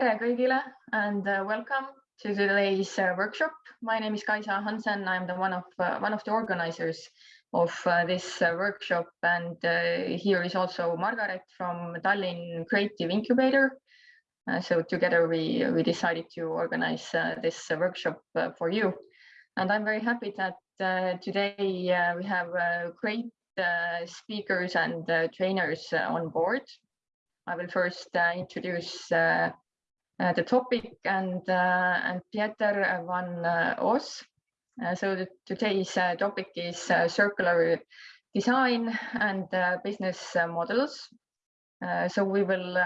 tere kõigile and uh, welcome to today's uh, workshop. My name is Kaisa Hansen. I'm the one of uh, one of the organizers of uh, this uh, workshop, and uh, here is also Margaret from Tallinn Creative Incubator. so together we we decided to organize this workshop for you, and I'm very happy that today we have great speakers and trainers on board. I will first introduce the topic and uh, and Pieter van uh, Os. so today's topic is circular design and business models. so we will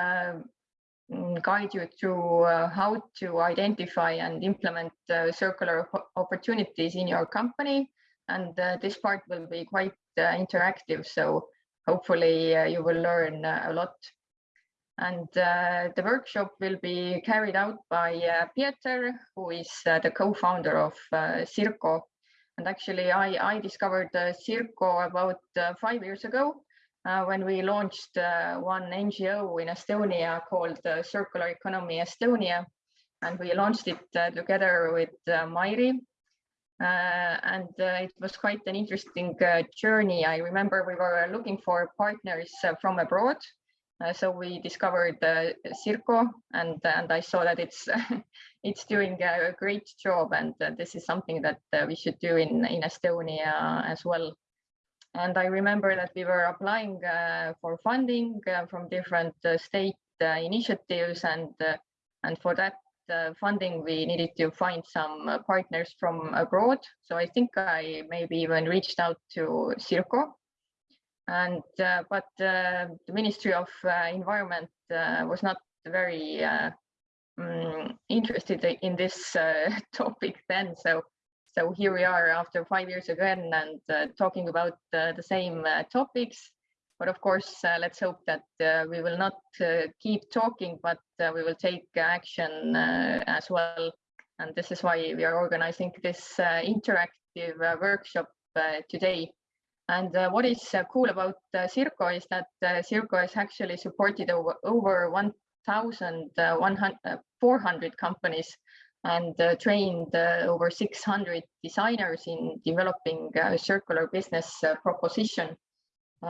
mm, guide you through uh, how to identify and implement uh, circular opportunities in your company. And uh, this part will be quite interactive, so hopefully you will learn a lot and uh, the workshop will be carried out by uh, Pieter, who is uh, the co-founder of uh, Circo. And actually, I, I discovered uh, Circo about uh, five years ago when we launched one NGO in Estonia called Circular Economy Estonia. And we launched it together with Mairi. and it was quite an interesting journey. I remember we were looking for partners from abroad uh, so we discovered uh, Circo, and and I saw that it's it's doing a great job, and uh, this is something that uh, we should do in in Estonia as well. And I remember that we were applying uh, for funding uh, from different state initiatives, and and for that funding we needed to find some partners from abroad. So I think I maybe even reached out to Circo and uh, but uh, the Ministry of uh, Environment was not very um, interested in this topic then. So so here we are after five years again and uh, talking about uh, the same uh, topics. But of course, let's hope that we will not keep talking, but we will take action as well. And this is why we are organizing this interactive workshop today. And uh, what is uh, cool about uh, Circo is that uh, Circo has actually supported over, over 1,400 uh, companies and uh, trained over 600 designers in developing a circular business proposition,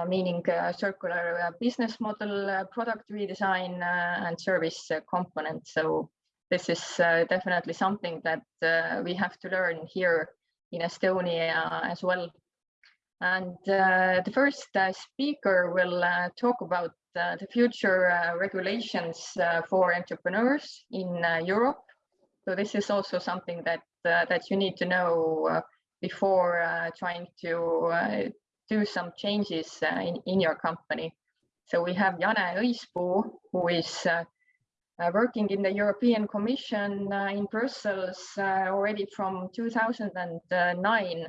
meaning circular business model, product redesign, and service components. So this is definitely something that we have to learn here in Estonia as well. And uh, the first uh, speaker will uh, talk about uh, the future uh, regulations uh, for entrepreneurs in Europe. So this is also something that that you need to know before trying to do some changes in, in your company. So we have Jane Õispuu, who is working in the European Commission in Brussels already from 2009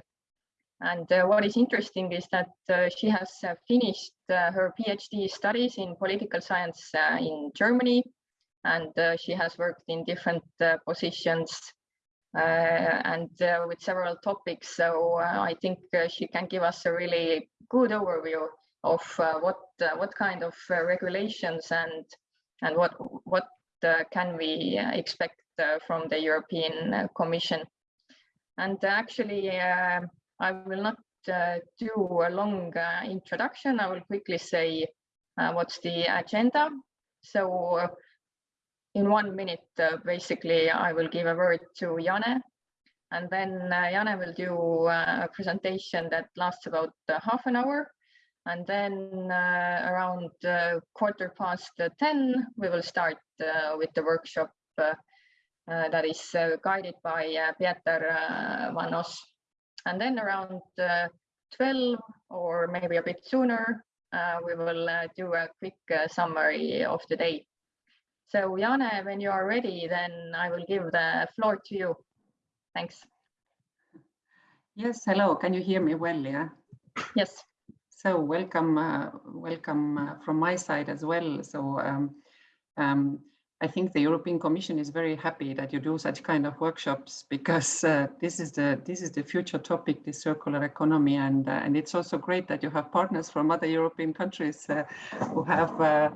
and uh, what is interesting is that uh, she has uh, finished uh, her PhD studies in political science uh, in Germany, and uh, she has worked in different uh, positions uh, and uh, with several topics. So I think she can give us a really good overview of what what kind of regulations and and what what can we expect from the European Commission. And actually, I will not uh, do a long uh, introduction. I will quickly say uh, what's the agenda. So uh, in one minute, uh, basically, I will give a word to Jane, and then uh, Jane will do a presentation that lasts about half an hour. And then around quarter past 10, we will start with the workshop that is guided by Pieter Van Os. And then around uh, 12 or maybe a bit sooner, uh, we will uh, do a quick summary of the day. So Jane, when you are ready, then I will give the floor to you. Thanks. Yes, hello. Can you hear me well? Yeah. Yes. So welcome, uh, welcome uh, from my side as well. So um, um, I think the European Commission is very happy that you do such kind of workshops because uh, this is the this is the future topic, the circular economy, and uh, and it's also great that you have partners from other European countries uh, who have uh,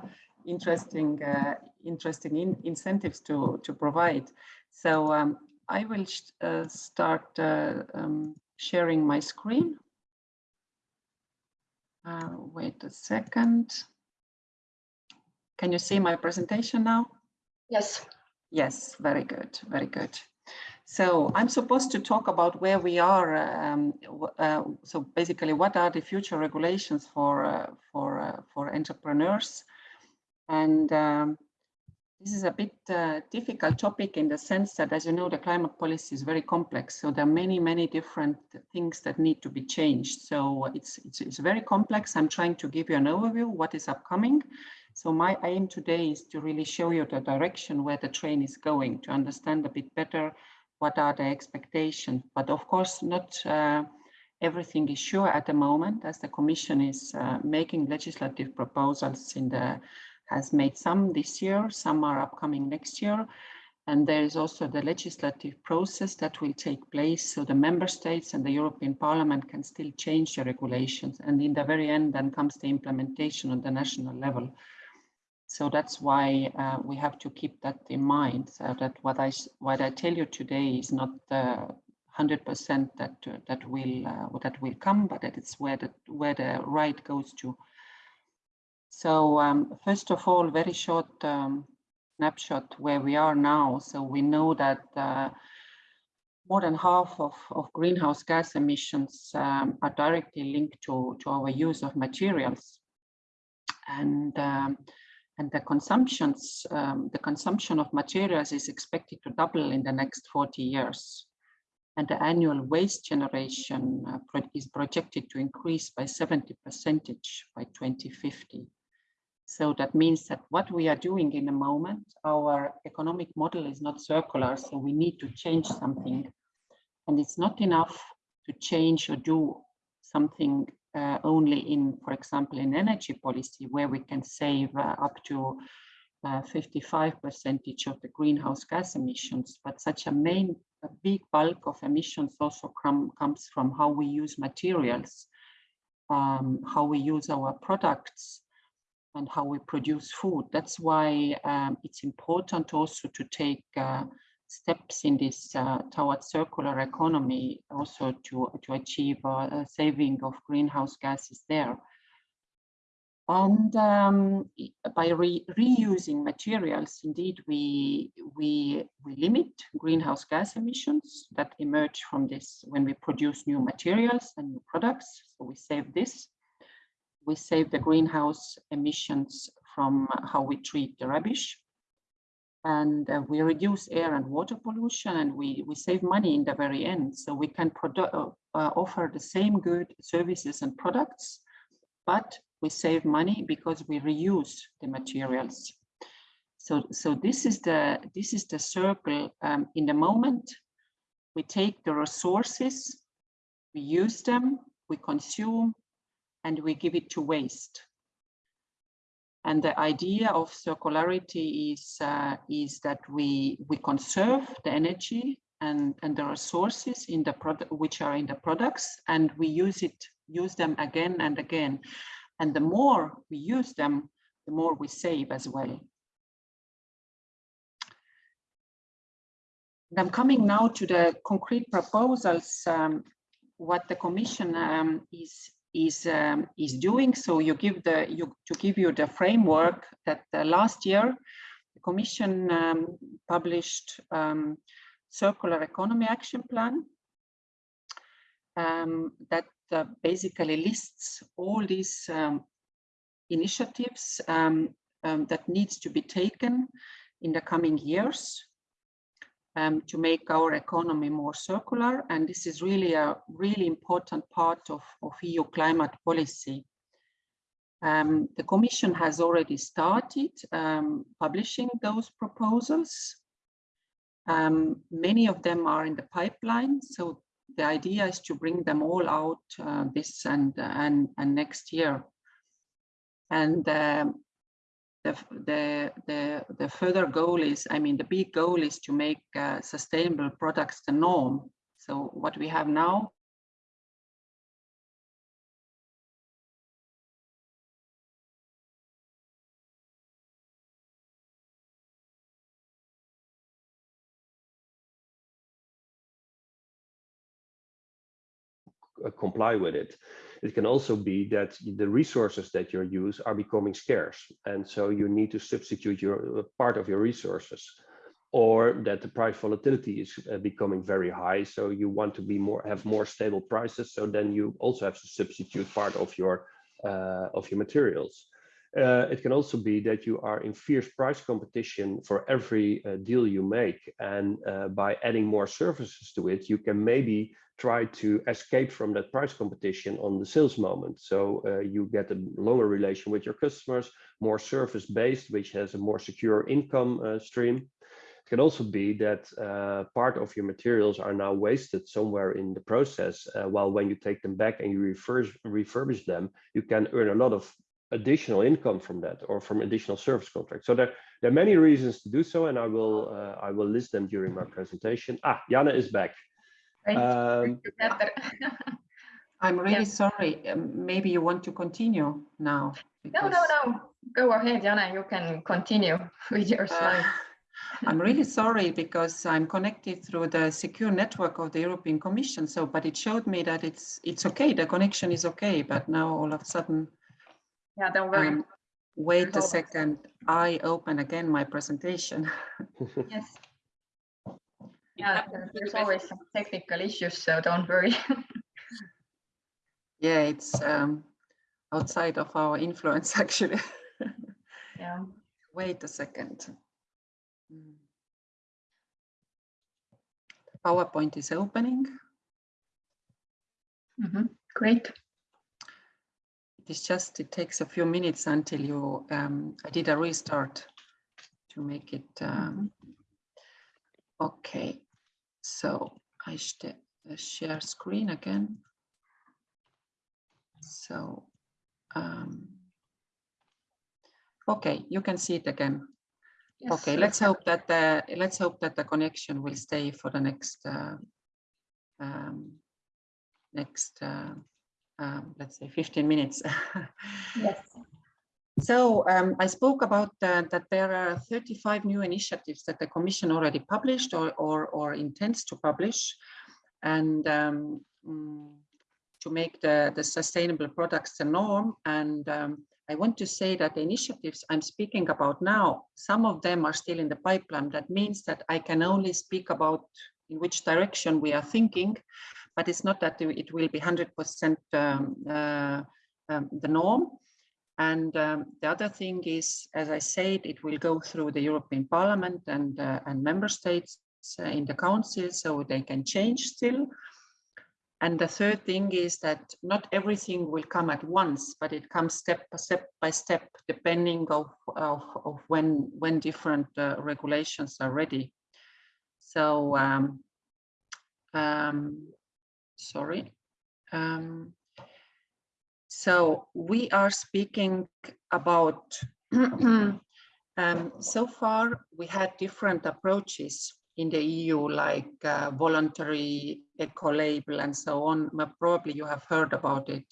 interesting uh, interesting in incentives to, to provide. So um, I will uh, start um, sharing my screen. Wait a second. Can you see my presentation now? Yes. Yes, very good, very good. So I'm supposed to talk about where we are. Um, uh, so basically, what are the future regulations for uh, for uh, for entrepreneurs? And um, this is a bit uh, difficult topic in the sense that, as you know, the climate policy is very complex. So there are many, many different things that need to be changed. So it's it's, it's very complex. I'm trying to give you an overview what is upcoming. So my aim today is to really show you the direction where the train is going to understand a bit better what are the expectations. But of course, not uh, everything is sure at the moment as the Commission is uh, making legislative proposals in the, has made some this year, some are upcoming next year. And there is also the legislative process that will take place so the member states and the European Parliament can still change the regulations. And in the very end, then comes the implementation on the national level. So that's why uh, we have to keep that in mind. So that what I what I tell you today is not the hundred percent that uh, that will uh, that will come, but that it's where the where the right goes to. So um, first of all, very short um, snapshot where we are now. So we know that uh, more than half of, of greenhouse gas emissions um, are directly linked to, to our use of materials. And um, and the consumptions, um, the consumption of materials is expected to double in the next 40 years. And the annual waste generation uh, pro is projected to increase by 70 percentage by 2050. So that means that what we are doing in the moment, our economic model is not circular, so we need to change something. And it's not enough to change or do something uh, only in, for example, in energy policy, where we can save uh, up to 55 uh, percentage of the greenhouse gas emissions, but such a main, a big bulk of emissions also come, comes from how we use materials, um, how we use our products, and how we produce food. That's why um, it's important also to take uh, steps in this uh, towards circular economy also to, to achieve a saving of greenhouse gases there. And um, by re reusing materials, indeed, we, we, we limit greenhouse gas emissions that emerge from this when we produce new materials and new products. So we save this. We save the greenhouse emissions from how we treat the rubbish and uh, we reduce air and water pollution and we, we save money in the very end. So we can uh, uh, offer the same good services and products, but we save money because we reuse the materials. So, so this is the this is the circle um, in the moment. We take the resources, we use them, we consume, and we give it to waste. And the idea of circularity is, uh, is that we, we conserve the energy and, and the resources in the product, which are in the products, and we use it, use them again and again. And the more we use them, the more we save as well. And I'm coming now to the concrete proposals, um, what the Commission um, is is um, is doing. So you give the you to give you the framework that uh, last year the Commission um, published um, circular economy action plan um, that uh, basically lists all these um, initiatives um, that needs to be taken in the coming years um, to make our economy more circular. And this is really a really important part of, of EU climate policy. Um, the Commission has already started um, publishing those proposals. Um, many of them are in the pipeline, so the idea is to bring them all out uh, this and, and, and next year. And um, the, the, the, the further goal is, I mean, the big goal is to make uh, sustainable products the norm. So what we have now comply with it. It can also be that the resources that you use are becoming scarce. And so you need to substitute your uh, part of your resources or that the price volatility is uh, becoming very high. So you want to be more have more stable prices. So then you also have to substitute part of your uh, of your materials. Uh, it can also be that you are in fierce price competition for every uh, deal you make. And uh, by adding more services to it, you can maybe try to escape from that price competition on the sales moment. So uh, you get a longer relation with your customers, more service based, which has a more secure income uh, stream. It can also be that uh, part of your materials are now wasted somewhere in the process, while when you take them back and you refurbish, refurbish them, you can earn a lot of additional income from that or from additional service contracts. So there, there are many reasons to do so, and I will uh, I will list them during my presentation. Ah, Jana is back. Um, I'm really yeah. sorry. Um, maybe you want to continue now. Because... No, no, no. Go ahead, Jana. You can continue with your uh, slide. Uh, I'm really sorry because I'm connected through the secure network of the European Commission. So, but it showed me that it's it's okay. The connection is okay. But now all of a sudden yeah, don't worry. Um, wait a second. I open again my presentation. yes. Yeah, there's always some technical issues, so don't worry. yeah, it's um, outside of our influence, actually. yeah. Wait a second. PowerPoint is opening. Mm -hmm. Great it's just, it takes a few minutes until you, um, I did a restart to make it, um, okay. So I uh, share screen again. So, um, okay, you can see it again. Yes, okay, let's hope that the let's hope that the connection will stay for the next uh, um, next uh, um, let's say 15 minutes. yes. So um, I spoke about uh, that there are 35 new initiatives that the Commission already published or, or, or intends to publish and um, mm, to make the, the sustainable products the norm. And um, I want to say that the initiatives I'm speaking about now, some of them are still in the pipeline. That means that I can only speak about in which direction we are thinking but it's not that it will be 100% um, uh, um, the norm. And um, the other thing is, as I said, it will go through the European Parliament and, uh, and member states uh, in the council, so they can change still. And the third thing is that not everything will come at once, but it comes step by step by step, depending of, of, of when, when different uh, regulations are ready. So um, um, sorry. Um, so we are speaking about, um, so far we had different approaches in the EU, like uh, voluntary eco-label and so on. Probably you have heard about it.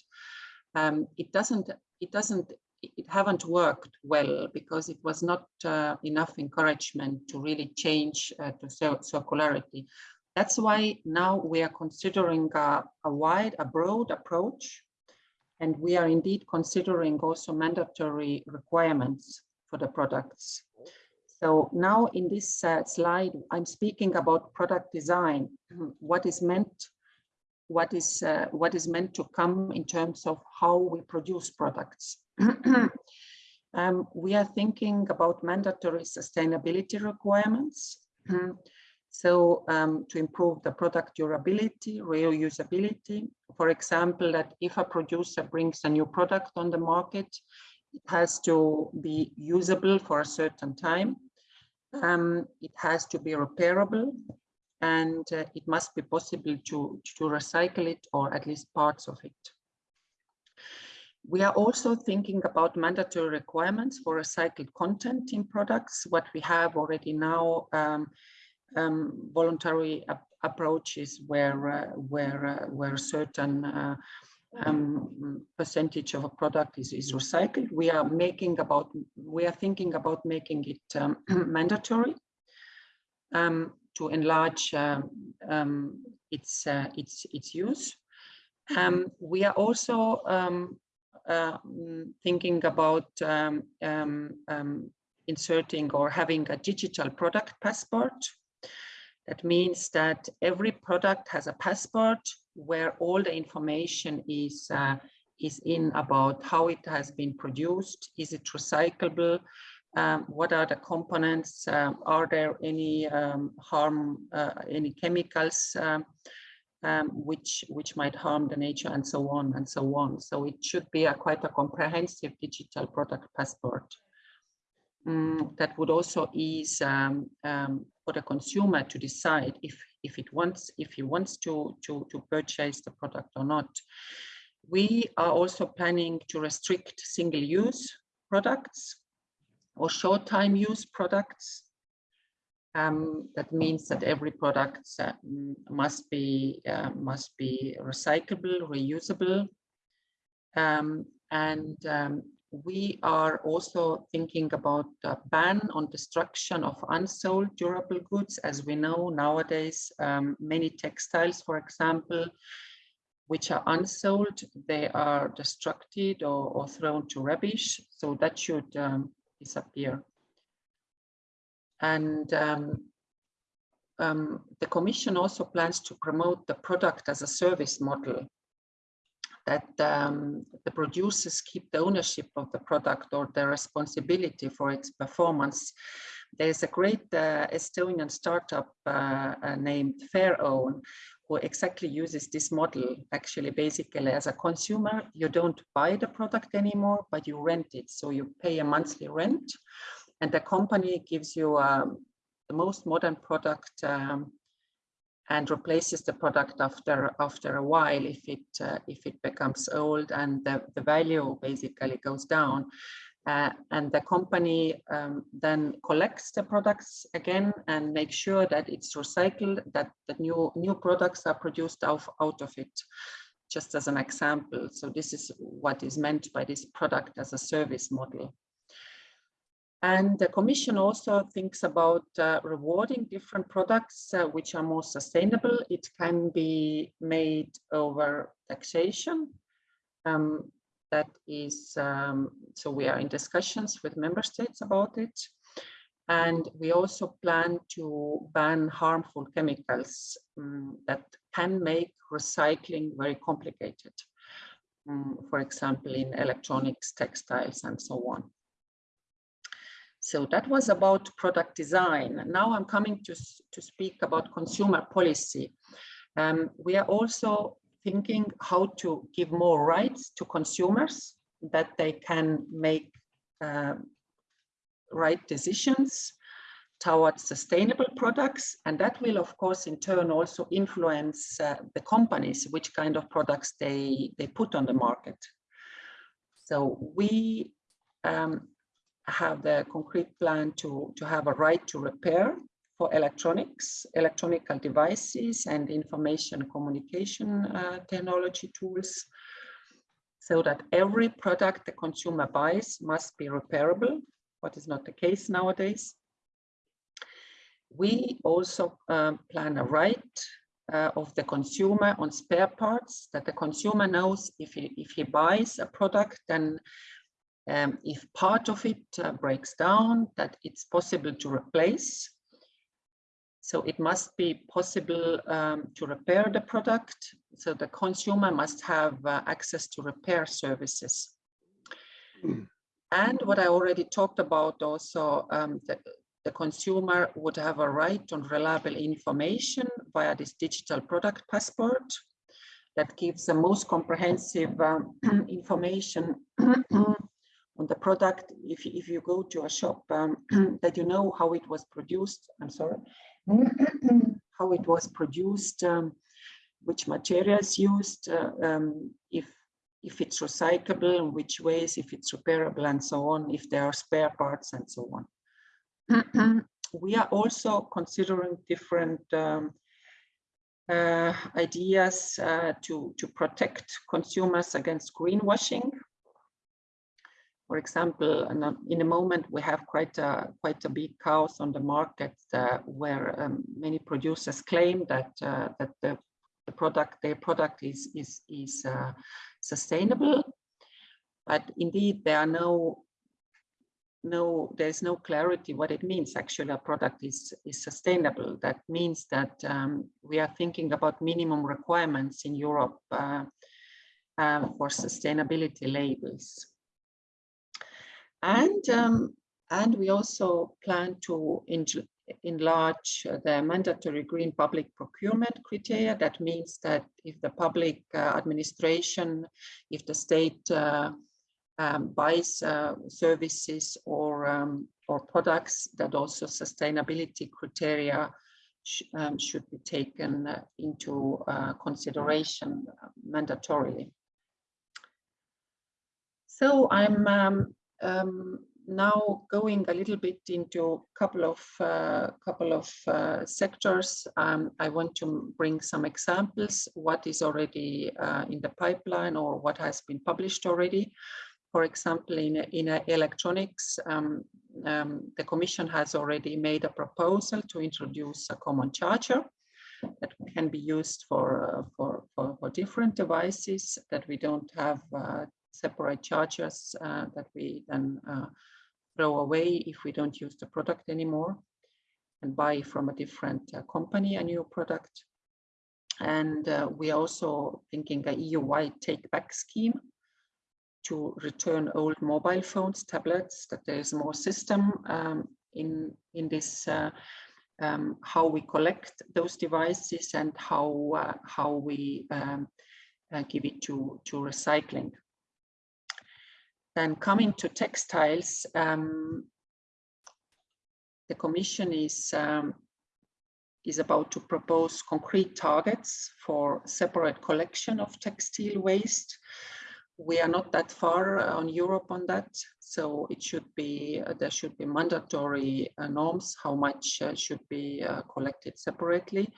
Um, it doesn't, it doesn't, it haven't worked well because it was not uh, enough encouragement to really change uh, to circularity. That's why now we are considering a, a wide, a broad approach, and we are indeed considering also mandatory requirements for the products. So now in this uh, slide, I'm speaking about product design, what is meant what is uh, what is meant to come in terms of how we produce products. um, we are thinking about mandatory sustainability requirements. So um, to improve the product durability, reusability, for example, that if a producer brings a new product on the market, it has to be usable for a certain time. Um, it has to be repairable and uh, it must be possible to, to recycle it or at least parts of it. We are also thinking about mandatory requirements for recycled content in products, what we have already now um, um, voluntary ap approaches where uh, where uh, where certain uh, um, percentage of a product is, is recycled. We are making about we are thinking about making it um, mandatory um, to enlarge um, um, its uh, its its use. Um, we are also uh, thinking about inserting or having a digital product passport. That means that every product has a passport where all the information is uh, is in about how it has been produced, is it recyclable, um, what are the components, um, are there any um, harm, uh, any chemicals um, um, which, which might harm the nature and so on and so on. So it should be a quite a comprehensive digital product passport. Mm, that would also ease um, for the consumer to decide if if it wants if he wants to to to purchase the product or not we are also planning to restrict single-use products or short-time use products. Um, that means that every product uh, must be uh, must be recyclable, reusable, um, and um, we are also thinking about a ban on destruction of unsold durable goods. As we know nowadays, um, many textiles, for example, which are unsold, they are destructed or, or thrown to rubbish. So that should um, disappear. And um, um, the Commission also plans to promote the product as a service model that um, the producers keep the ownership of the product or the responsibility for its performance. There's a great uh, Estonian startup uh, uh, named FairOwn, who exactly uses this model actually basically as a consumer you don't buy the product anymore but you rent it so you pay a monthly rent and the company gives you um, the most modern product um, and replaces the product after after a while if it uh, if it becomes old and the, the value basically goes down uh, and the company um, then collects the products again and make sure that it's recycled, that the new, new products are produced out, out of it, just as an example. So this is what is meant by this product as a service model. And the Commission also thinks about uh, rewarding different products uh, which are more sustainable. It can be made over taxation. Um, that is, um, so we are in discussions with member states about it. And we also plan to ban harmful chemicals um, that can make recycling very complicated. Um, for example, in electronics, textiles, and so on. So that was about product design. Now I'm coming to, to speak about consumer policy. Um, we are also thinking how to give more rights to consumers that they can make uh, right decisions towards sustainable products and that will of course in turn also influence uh, the companies which kind of products they they put on the market so we um, have the concrete plan to to have a right to repair for electronics, electronic devices and information communication uh, technology tools so that every product the consumer buys must be repairable, what is not the case nowadays. We also um, plan a right uh, of the consumer on spare parts that the consumer knows if he, if he buys a product then um, if part of it uh, breaks down that it's possible to replace so it must be possible um, to repair the product. So the consumer must have uh, access to repair services. Mm. And what I already talked about also, um, the, the consumer would have a right on reliable information via this digital product passport that gives the most comprehensive um, information on the product if, if you go to a shop um, that you know how it was produced i'm sorry how it was produced, um, which materials used, uh, um, if if it's recyclable, in which ways, if it's repairable, and so on, if there are spare parts, and so on. we are also considering different um, uh, ideas uh, to to protect consumers against greenwashing for example, in a moment we have quite a quite a big chaos on the market uh, where um, many producers claim that uh, that the the product, their product is, is, is uh, sustainable. But indeed, there are no, no, there's no clarity what it means actually a product is, is sustainable. That means that um, we are thinking about minimum requirements in Europe uh, uh, for sustainability labels. And, um, and we also plan to enlarge the mandatory green public procurement criteria. That means that if the public uh, administration, if the state uh, um, buys uh, services or, um, or products, that also sustainability criteria sh um, should be taken uh, into uh, consideration uh, mandatorily. So I'm um, now going a little bit into a couple of uh, couple of uh, sectors, um, I want to bring some examples, what is already uh, in the pipeline or what has been published already. For example, in, in electronics, um, um, the Commission has already made a proposal to introduce a common charger that can be used for, uh, for, for, for, different devices that we don't have uh, separate chargers uh, that we then throw away if we don't use the product anymore and buy from a different uh, company a new product. And uh, we are also thinking a EU-wide take-back scheme to return old mobile phones, tablets, that there is more system um, in, in this, uh, um, how we collect those devices and how, uh, how we um, uh, give it to, to recycling. Then coming to textiles, um, the Commission is, um, is about to propose concrete targets for separate collection of textile waste. We are not that far on Europe on that, so it should be, uh, there should be mandatory uh, norms, how much uh, should be uh, collected separately.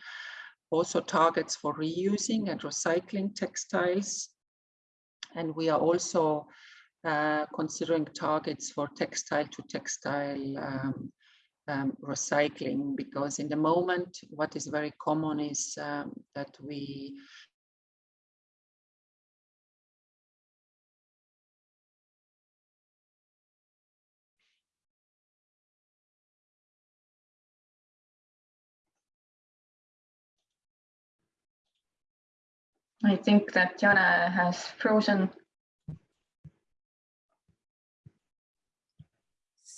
Also targets for reusing and recycling textiles. And we are also uh, considering targets for textile to textile um, um, recycling because in the moment what is very common is um, that we I think that Jana has frozen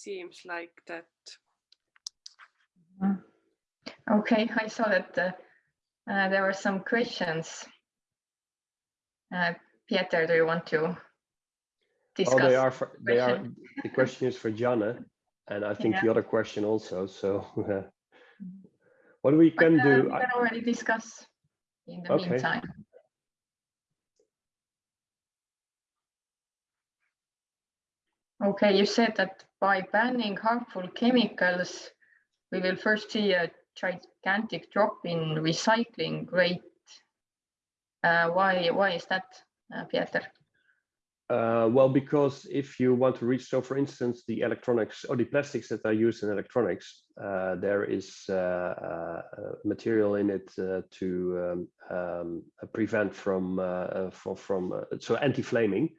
seems like that. Mm-hmm. Okay, I saw that uh, uh, there were some questions. Uh, Pieter, do you want to discuss? Oh, they are. For, they are. The question is for Jana, and I think yeah. the other question also. So, what we can but, do? We can already discuss in the okay. meantime. Okay, you said that by banning harmful chemicals, we will first see a gigantic drop in recycling rate. Uh, why, why is that, uh, Pieter? Uh, well, because if you want to reach, so for instance, the electronics or the plastics that are used in electronics, uh, there is uh, uh material in it uh, to um, um, prevent from, uh, from, from so anti-flaming.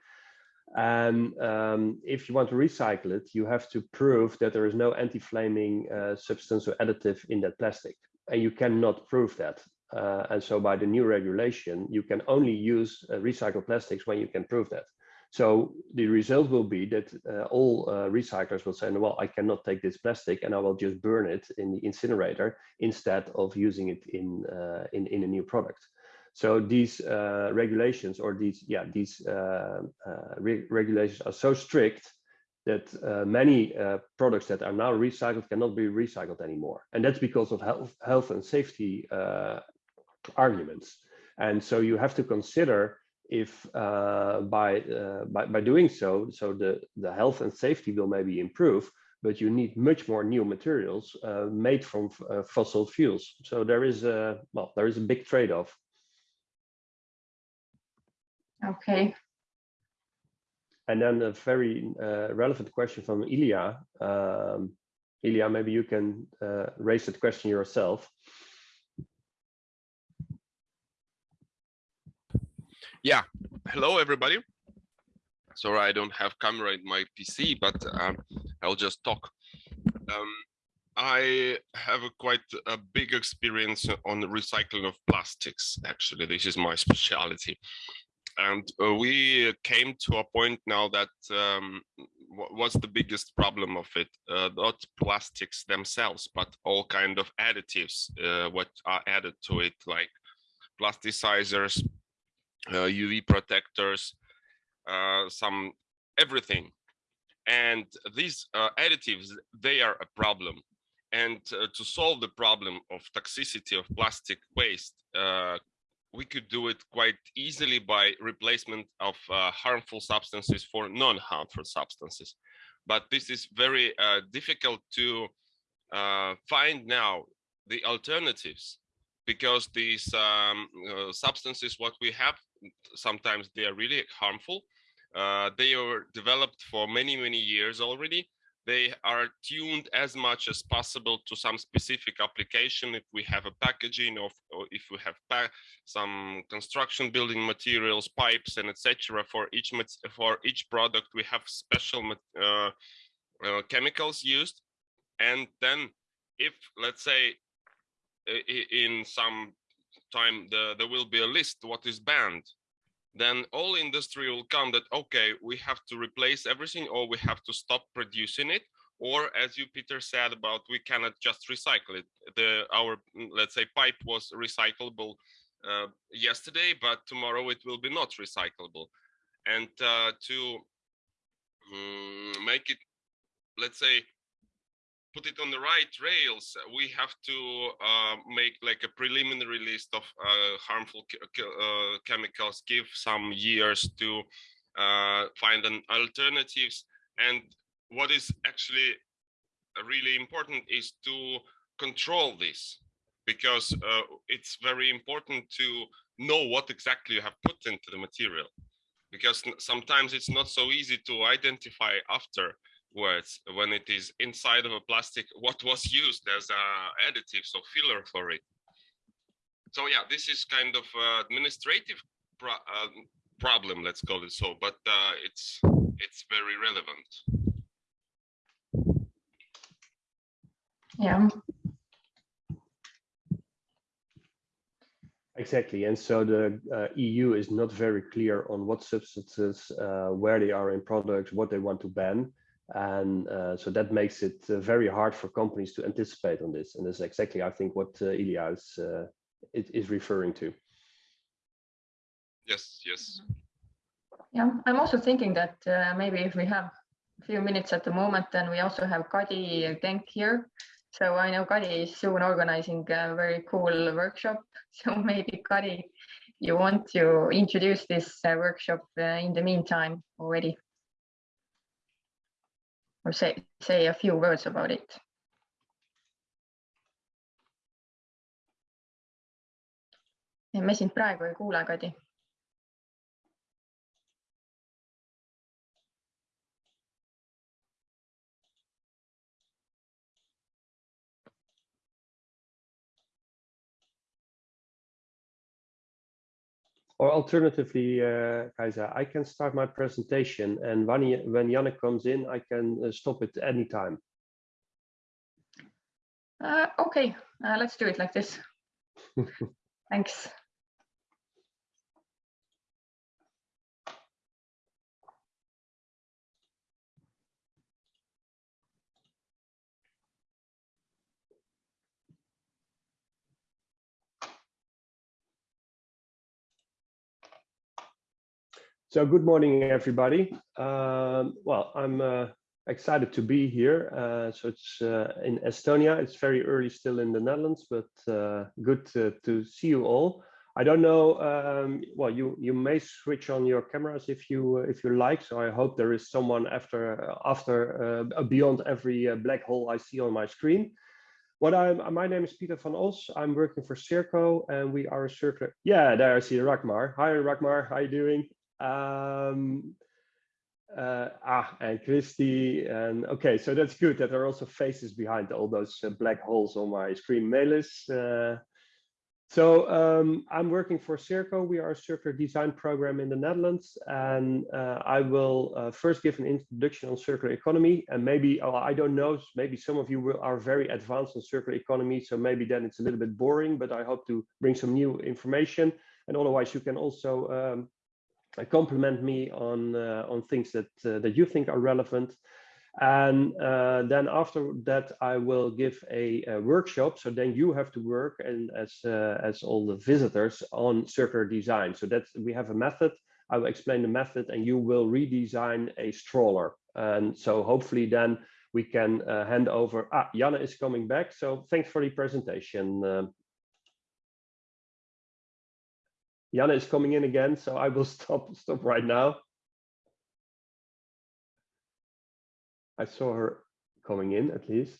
And um, if you want to recycle it, you have to prove that there is no anti-flaming uh, substance or additive in that plastic. And you cannot prove that. Uh, and so by the new regulation, you can only use uh, recycled plastics when you can prove that. So the result will be that uh, all uh, recyclers will say, well, I cannot take this plastic and I will just burn it in the incinerator instead of using it in, uh, in, in a new product. So these uh, regulations or these, yeah, these uh, uh, re regulations are so strict that uh, many uh, products that are now recycled cannot be recycled anymore. And that's because of health, health and safety uh, arguments. And so you have to consider if by, by, by doing so, so the, the health and safety will maybe improve, but you need much more new materials made from fossil fuels. So there is a, well, there is a big trade-off. Okay. And then a very uh, relevant question from Ilya. Um, Ilya, maybe you can uh, raise that question yourself. Yeah, hello everybody. Sorry, I don't have camera in my PC, but um, I'll just talk. Um, I have a quite a big experience on the recycling of plastics. Actually, this is my specialty. And uh, we came to a point now that um, what's the biggest problem of it? Uh, not plastics themselves, but all kind of additives uh, what are added to it, like plasticizers, UV uh, protectors, uh, some everything. And these uh, additives, they are a problem. And to solve the problem of toxicity of plastic waste, we could do it quite easily by replacement of uh, harmful substances for non-harmful substances. But this is very uh, difficult to uh, find now the alternatives because these um, uh, substances what we have sometimes they are really harmful uh, they are developed for many many years already they are tuned as much as possible to some specific application. If we have a packaging of or if we have some construction building materials pipes and etc for each for each product we have special uh, uh, chemicals used. And then if let's say in some time the, there will be a list what is banned then all industry will come that okay we have to replace everything or we have to stop producing it or as you Pieter said about we cannot just recycle it. The our mm, let's say pipe was recyclable uh, yesterday but tomorrow it will be not recyclable. And uh, to um, make it let's say put it on the right rails, we have to uh, make like a preliminary list of uh, harmful uh, chemicals, give some years to uh, find an alternatives. And what is actually really important is to control this because uh, it's very important to know what exactly you have put into the material because sometimes it's not so easy to identify after words when it is inside of a plastic what was used as a additive so filler for it. So yeah this is kind of uh, administrative pro uh, problem let's call it so but uh, it's it's very relevant. Yeah. Exactly, and so the uh, EU is not very clear on what substances, uh, where they are in products, what they want to ban. And uh, so that makes it uh, very hard for companies to anticipate on this. And that's exactly, I think, what uh, Ilya is, uh, is referring to. Yes, yes. Yeah, I'm also thinking that uh, maybe if we have a few minutes at the moment, then we also have Kadi Denk here. So I know Kadi is soon organizing a very cool workshop. So maybe Kadi, you want to introduce this uh, workshop uh, in the meantime already or say, say a few words about it. me sind praegu ei kuule, Kadi. Or alternatively, uh, Kaisa, I can start my presentation and when, when Yannick comes in, I can uh, stop it anytime. Uh, okay, uh, let's do it like this. Thanks. So good morning, everybody. Um, well, I'm uh, excited to be here. Uh, so it's uh, in Estonia. It's very early still in the Netherlands, but uh, good to, to, see you all. I don't know. Um, well, you you may switch on your cameras if you if you like. So I hope there is someone after after uh, beyond every uh, black hole I see on my screen. What I'm, my name is Pieter van Os. I'm working for Circo, and we are a circular. Yeah, there I see Ragmar. Hi, Ragmar. How are you doing? Um, uh, ah, and Christy, and okay, so that's good that there are also faces behind all those uh, black holes on my screen. Melis, uh, So um, I'm working for Circo. We are a circular design program in the Netherlands, and uh, I will uh, first give an introduction on circular economy. And maybe oh, I don't know, maybe some of you will, are very advanced on circular economy, so maybe then it's a little bit boring. But I hope to bring some new information. And otherwise, you can also um, compliment me on uh, on things that uh, that you think are relevant. And uh, then after that, I will give a, a, workshop. So then you have to work and as uh, as all the visitors on circular design. So that we have a method. I will explain the method, and you will redesign a stroller. And so hopefully then we can uh, hand over. Ah, Jana is coming back. So thanks for the presentation. Uh, Jana is coming in again, so I will stop stop right now. I saw her coming in at least.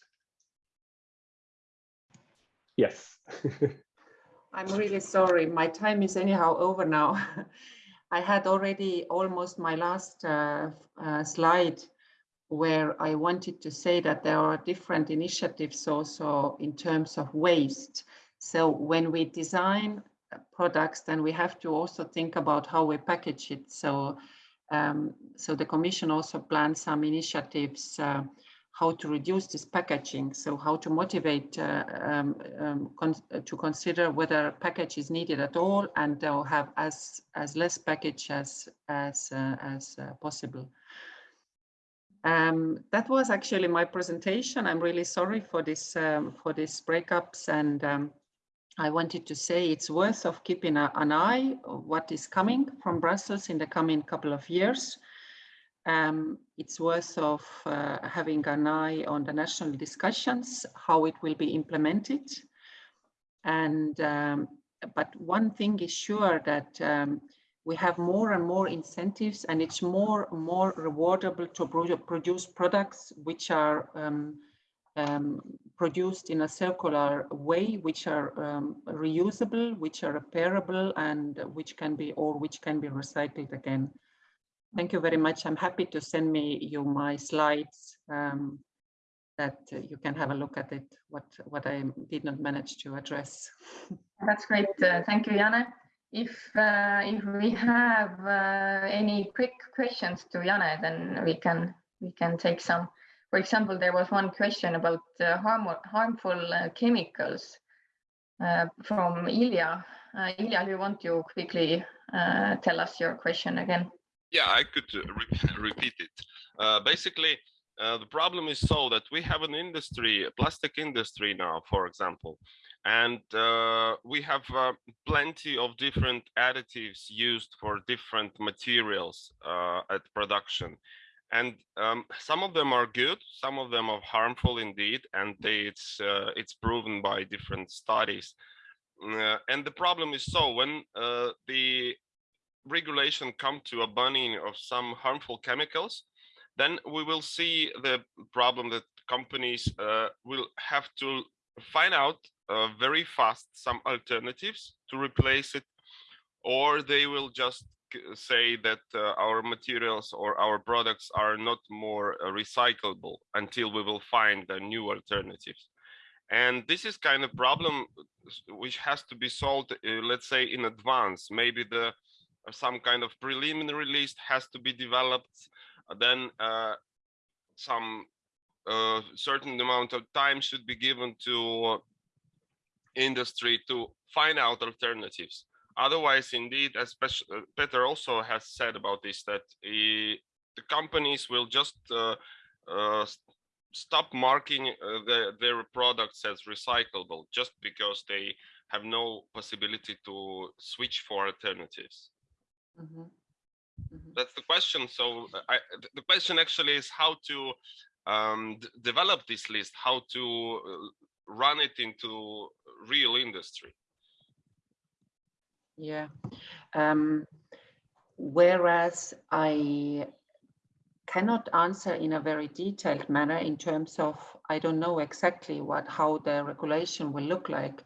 Yes. I'm really sorry. My time is anyhow over now. I had already almost my last uh, uh, slide where I wanted to say that there are different initiatives also in terms of waste. So when we design products, then we have to also think about how we package it. So um, so the Commission also plans some initiatives uh, how to reduce this packaging. So how to motivate uh, um, um, con to consider whether package is needed at all and they'll have as as less package as as uh, as uh, possible. Um, that was actually my presentation. I'm really sorry for this um, for these breakups and um, I wanted to say it's worth of keeping a, an eye what is coming from Brussels in the coming couple of years. Um, it's worth of uh, having an eye on the national discussions, how it will be implemented. And um, but one thing is sure that um, we have more and more incentives and it's more and more rewardable to produce products which are um, um, produced in a circular way, which are um, reusable, which are repairable, and which can be or which can be recycled again. Thank you very much. I'm happy to send me you my slides um, that you can have a look at it, what, what I did not manage to address. That's great. Uh, thank you, Jana. If, uh, if we have uh, any quick questions to Jana, then we can, we can take some. For example, there was one question about uh, harm, harmful uh, chemicals uh, from Ilya. Uh, Ilya, do you want to quickly uh, tell us your question again? Yeah, I could uh, re repeat it. basically, the problem is so that we have an industry, a plastic industry now, for example, and we have plenty of different additives used for different materials at production and um, some of them are good some of them are harmful indeed and they, it's uh, it's proven by different studies. Uh, and the problem is so when uh, the regulation come to a banning of some harmful chemicals then we will see the problem that companies uh, will have to find out uh, very fast some alternatives to replace it or they will just say that uh, our materials or our products are not more uh, recyclable until we will find the new alternatives. And this is kind of problem which has to be solved uh, let's say in advance. Maybe the uh, some kind of preliminary list has to be developed then uh, some uh, certain amount of time should be given to industry to find out alternatives Otherwise, indeed, as uh, Pieter also has said about this, that he, the companies will just uh, uh, stop marking uh, the, their products as recyclable just because they have no possibility to switch for alternatives. Mm -hmm. Mm -hmm. That's the question. So I, the question actually is how to um, develop this list, how to uh, run it into real industry. Yeah. Um, whereas I cannot answer in a very detailed manner in terms of I don't know exactly what how the regulation will look like.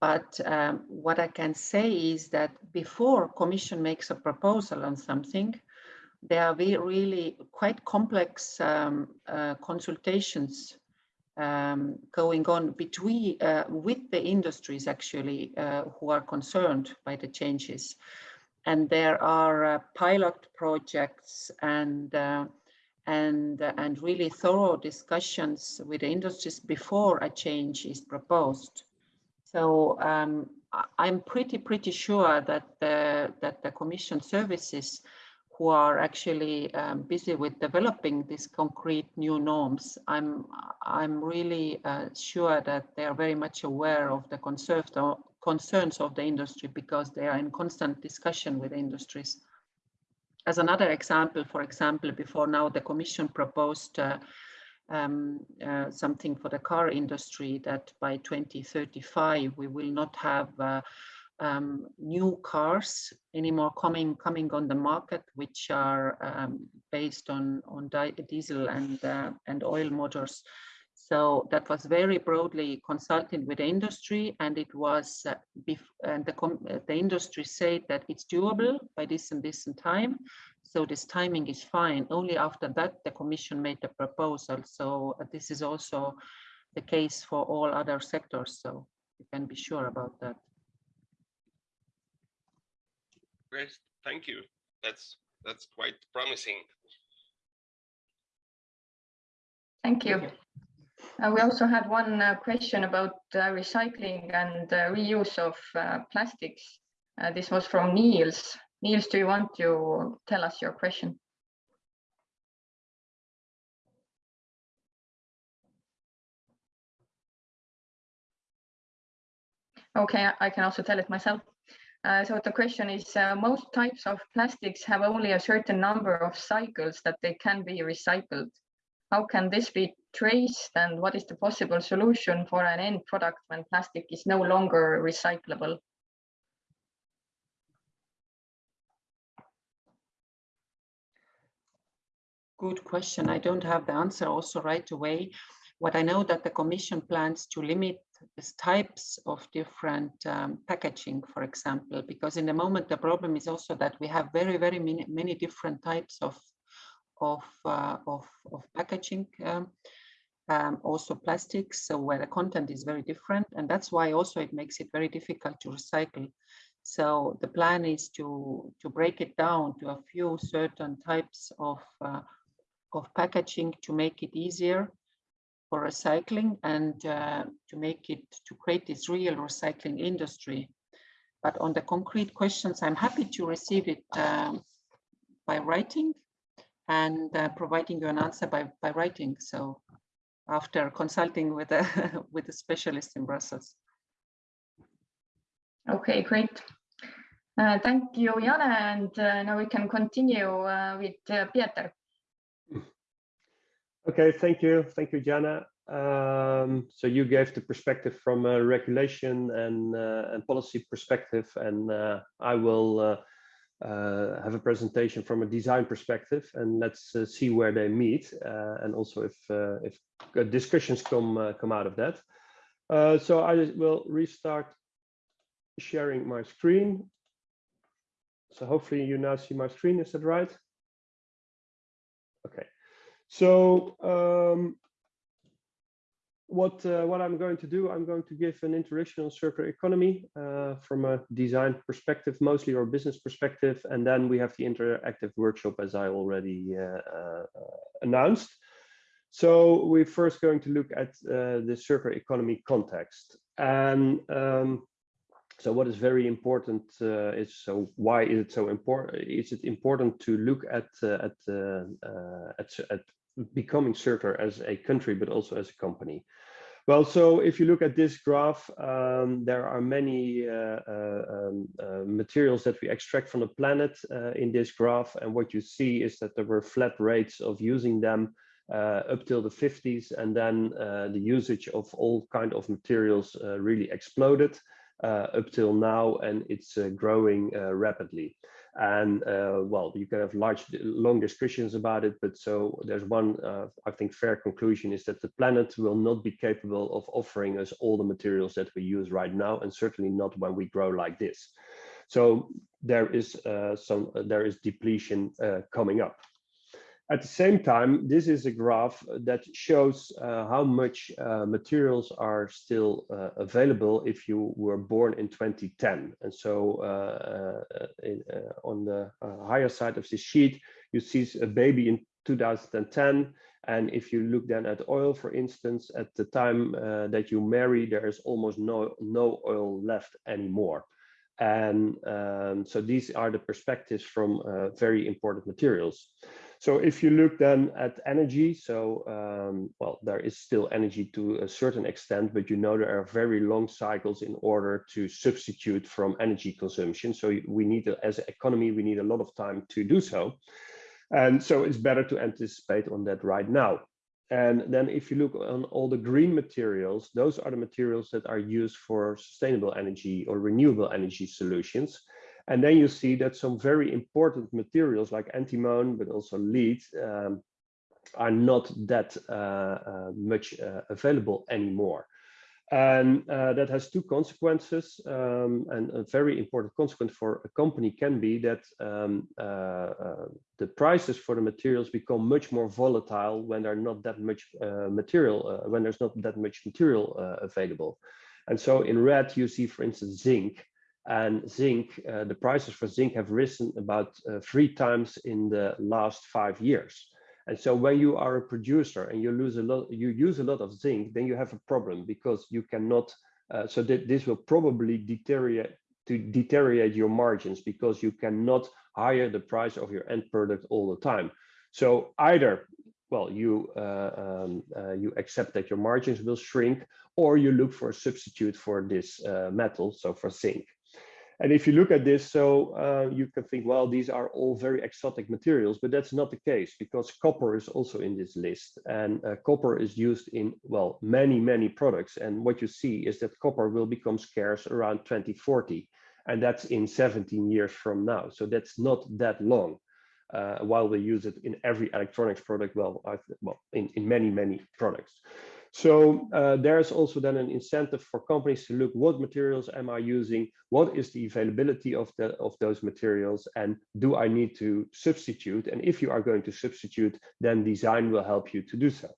But um, what I can say is that before Commission makes a proposal on something, there are really quite complex um, uh, consultations um, going on between uh, with the industries actually uh, who are concerned by the changes. And there are uh, pilot projects and uh, and and really thorough discussions with the industries before a change is proposed. So um, I'm pretty pretty sure that the that the Commission services who are actually um, busy with developing these concrete new norms, I'm, I'm really uh, sure that they are very much aware of the concerns of the industry because they are in constant discussion with industries. As another example, for example, before now the Commission proposed uh, um, uh, something for the car industry that by 2035 we will not have uh, um, new cars anymore coming coming on the market, which are um, based on on diesel and uh, and oil motors. So that was very broadly consulted with the industry, and it was uh, and the uh, the industry said that it's doable by this and this and time. So this timing is fine. Only after that the Commission made the proposal. So uh, this is also the case for all other sectors. So you can be sure about that. Great, thank you. That's that's quite promising. Thank you. Uh, we also had one uh, question about uh, recycling and uh, reuse of uh, plastics. Uh, this was from Niels. Niels, do you want to tell us your question? Okay, I can also tell it myself. Uh, so the question is, uh, most types of plastics have only a certain number of cycles that they can be recycled. How can this be traced and what is the possible solution for an end product when plastic is no longer recyclable? Good question. I don't have the answer also right away. What I know that the Commission plans to limit these types of different um, packaging, for example, because in the moment the problem is also that we have very, very many, many different types of of uh, of, of packaging, um, um, also plastics, so where the content is very different, and that's why also it makes it very difficult to recycle. So the plan is to to break it down to a few certain types of uh, of packaging to make it easier for recycling and uh, to make it, to create this real recycling industry. But on the concrete questions, I'm happy to receive it um, by writing and uh, providing you an answer by, by writing. So after consulting with a, with a specialist in Brussels. Okay, great. Uh, thank you, Jana. And uh, now we can continue uh, with uh, Pieter. Okay, thank you. Thank you, Jana. Um, so you gave the perspective from a regulation and, uh, and policy perspective, and uh, I will uh, uh have a presentation from a design perspective, and let's uh, see where they meet, uh, and also if if discussions come come out of that. so I will restart sharing my screen. So hopefully you now see my screen. Is that right? Okay. So um, what uh, what I'm going to do, I'm going to give an introduction on circular economy uh, from a design perspective, mostly or business perspective, and then we have the interactive workshop as I already uh, uh announced. So we're first going to look at uh, the circular economy context, and um, so what is very important uh, is so why is it so important? Is it important to look at at, at at becoming circular as a country, but also as a company. Well, so if you look at this graph, um, there are many uh, uh, um, uh, materials that we extract from the planet uh, in this graph. And what you see is that there were flat rates of using them uh, up till the 50s. And then uh, the usage of all kind of materials really exploded up till now, and it's growing rapidly. And uh, well, you can have large, long discussions about it, but so there's one, uh, I think, fair conclusion is that the planet will not be capable of offering us all the materials that we use right now, and certainly not when we grow like this. So there is uh, some, there is depletion uh, coming up. At the same time, this is a graph that shows uh, how much uh, materials are still uh, available if you were born in 2010. And so uh, uh, in, uh, on the higher side of this sheet, you see a baby in 2010. And if you look then at oil, for instance, at the time that you marry, there is almost no, no oil left anymore. And um, so these are the perspectives from very important materials. So if you look then at energy, so um, well, there is still energy to a certain extent, but you know there are very long cycles in order to substitute from energy consumption. So we need, to, as an economy, we need a lot of time to do so. And so it's better to anticipate on that right now. And then if you look on all the green materials, those are the materials that are used for sustainable energy or renewable energy solutions. And then you see that some very important materials like antimony, but also lead, um, are not that uh, uh, much uh, available anymore. And uh, that has two consequences. Um, and a very important consequence for a company can be that um, uh, uh, the prices for the materials become much more volatile when not that much material, when there's not that much material available. And so in red, you see, for instance, zinc, and zinc, uh, the prices for zinc have risen about uh, three times in the last five years. And so when you are a producer and you lose a lot, you use a lot of zinc, then you have a problem because you cannot, uh, so that this will probably deteriorate to deteriorate your margins because you cannot hire the price of your end product all the time. So either, well, you uh, um, uh, you accept that your margins will shrink, or you look for a substitute for this uh, metal, so for zinc. And if you look at this, so uh, you can think, well, these are all very exotic materials, but that's not the case because copper is also in this list. And uh, copper is used in, well, many, many products. And what you see is that copper will become scarce around 2040. And that's in 17 years from now. So that's not that long. Uh, while we use it in every electronics product, well, I've, well in, in many, many products. So uh, there's also then an incentive for companies to look what materials am I using, what is the availability of the of those materials, and do I need to substitute? And if you are going to substitute, then design will help you to do so.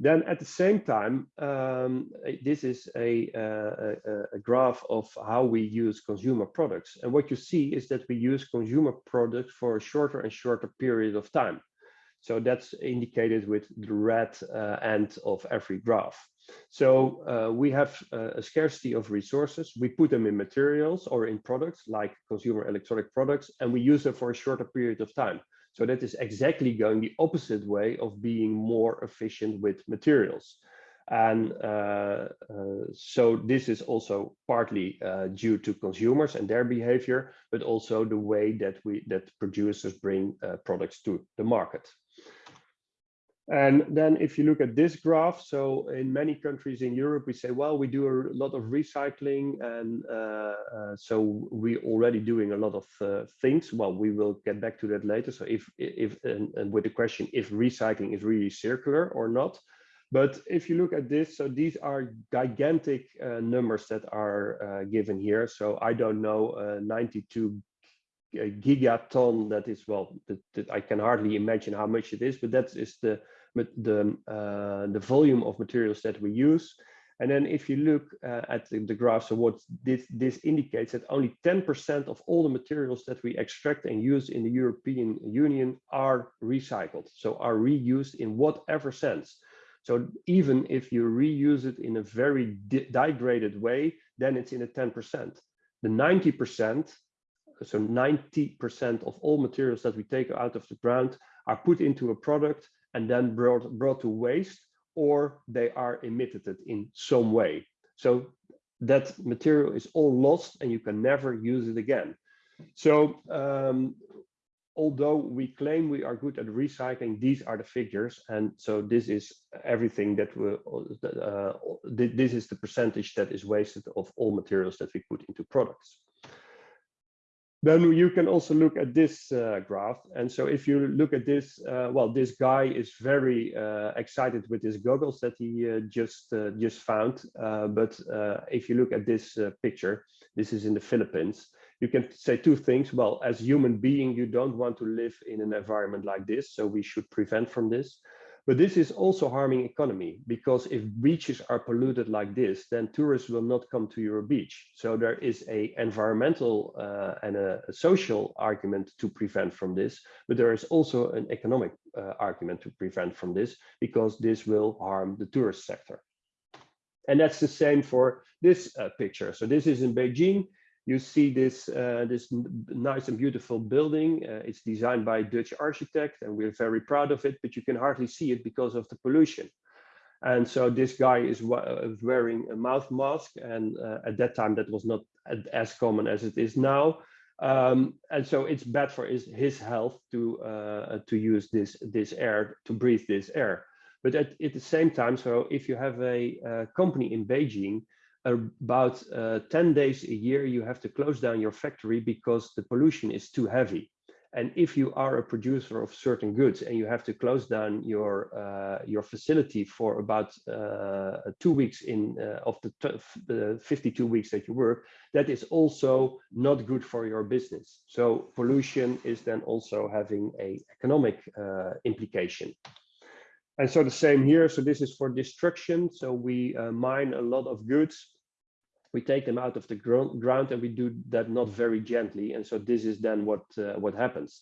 Then at the same time, um, this is a, a, a, graph of how we use consumer products. And what you see is that we use consumer products for a shorter and shorter period of time. So that's indicated with the red uh, end of every graph. So uh, we have uh, a scarcity of resources. We put them in materials or in products like consumer electronic products, and we use them for a shorter period of time. So that is exactly going the opposite way of being more efficient with materials. And uh, uh, so this is also partly uh, due to consumers and their behavior, but also the way that we that producers bring products to the market. And then if you look at this graph, so in many countries in Europe, we say, well, we do a lot of recycling. And uh, uh, so we're already doing a lot of uh, things. Well, we will get back to that later. So if, if and, and, with the question, if recycling is really circular or not. But if you look at this, so these are gigantic uh, numbers that are uh, given here. So I don't know, uh, 92 a gigaton that is well that, that, I can hardly imagine how much it is but that is the the uh, the volume of materials that we use. And then if you look uh, at the, the, graph so what this this indicates that only 10% of all the materials that we extract and use in the European Union are recycled so are reused in whatever sense. So even if you reuse it in a very degraded way then it's in a 10% the 90% so 90% of all materials that we take out of the ground are put into a product and then brought, brought to waste or they are emitted in some way. So that material is all lost and you can never use it again. So um, although we claim we are good at recycling, these are the figures. And so this is everything that we, uh, this is the percentage that is wasted of all materials that we put into products. Then you can also look at this uh, graph. And so if you look at this, uh, well, this guy is very uh, excited with his goggles that he uh, just uh, just found. Uh, but if you look at this picture, this is in the Philippines, you can say two things. Well, as human being, you don't want to live in an environment like this. So we should prevent from this. But this is also harming economy because if beaches are polluted like this, then tourists will not come to your beach. So there is a environmental uh, and a, social argument to prevent from this, but there is also an economic uh, argument to prevent from this because this will harm the tourist sector. And that's the same for this uh, picture. So this is in Beijing you see this uh, this nice and beautiful building. Uh, it's designed by a Dutch architect, and we're very proud of it. But you can hardly see it because of the pollution. And so this guy is uh, wearing a mouth mask, and uh, at that time that was not as common as it is now. Um, and so it's bad for his, his health to uh, to use this this air to breathe this air. But at, at the same time, so if you have a, a company in Beijing about uh, 10 days a year, you have to close down your factory because the pollution is too heavy. And if you are a producer of certain goods and you have to close down your uh, your facility for about uh, two weeks in uh, of the, the 52 weeks that you work, that is also not good for your business. So pollution is then also having a economic uh, implication. And so the same here. So this is for destruction. So we uh, mine a lot of goods we take them out of the ground and we do that not very gently. And so this is then what uh, what happens.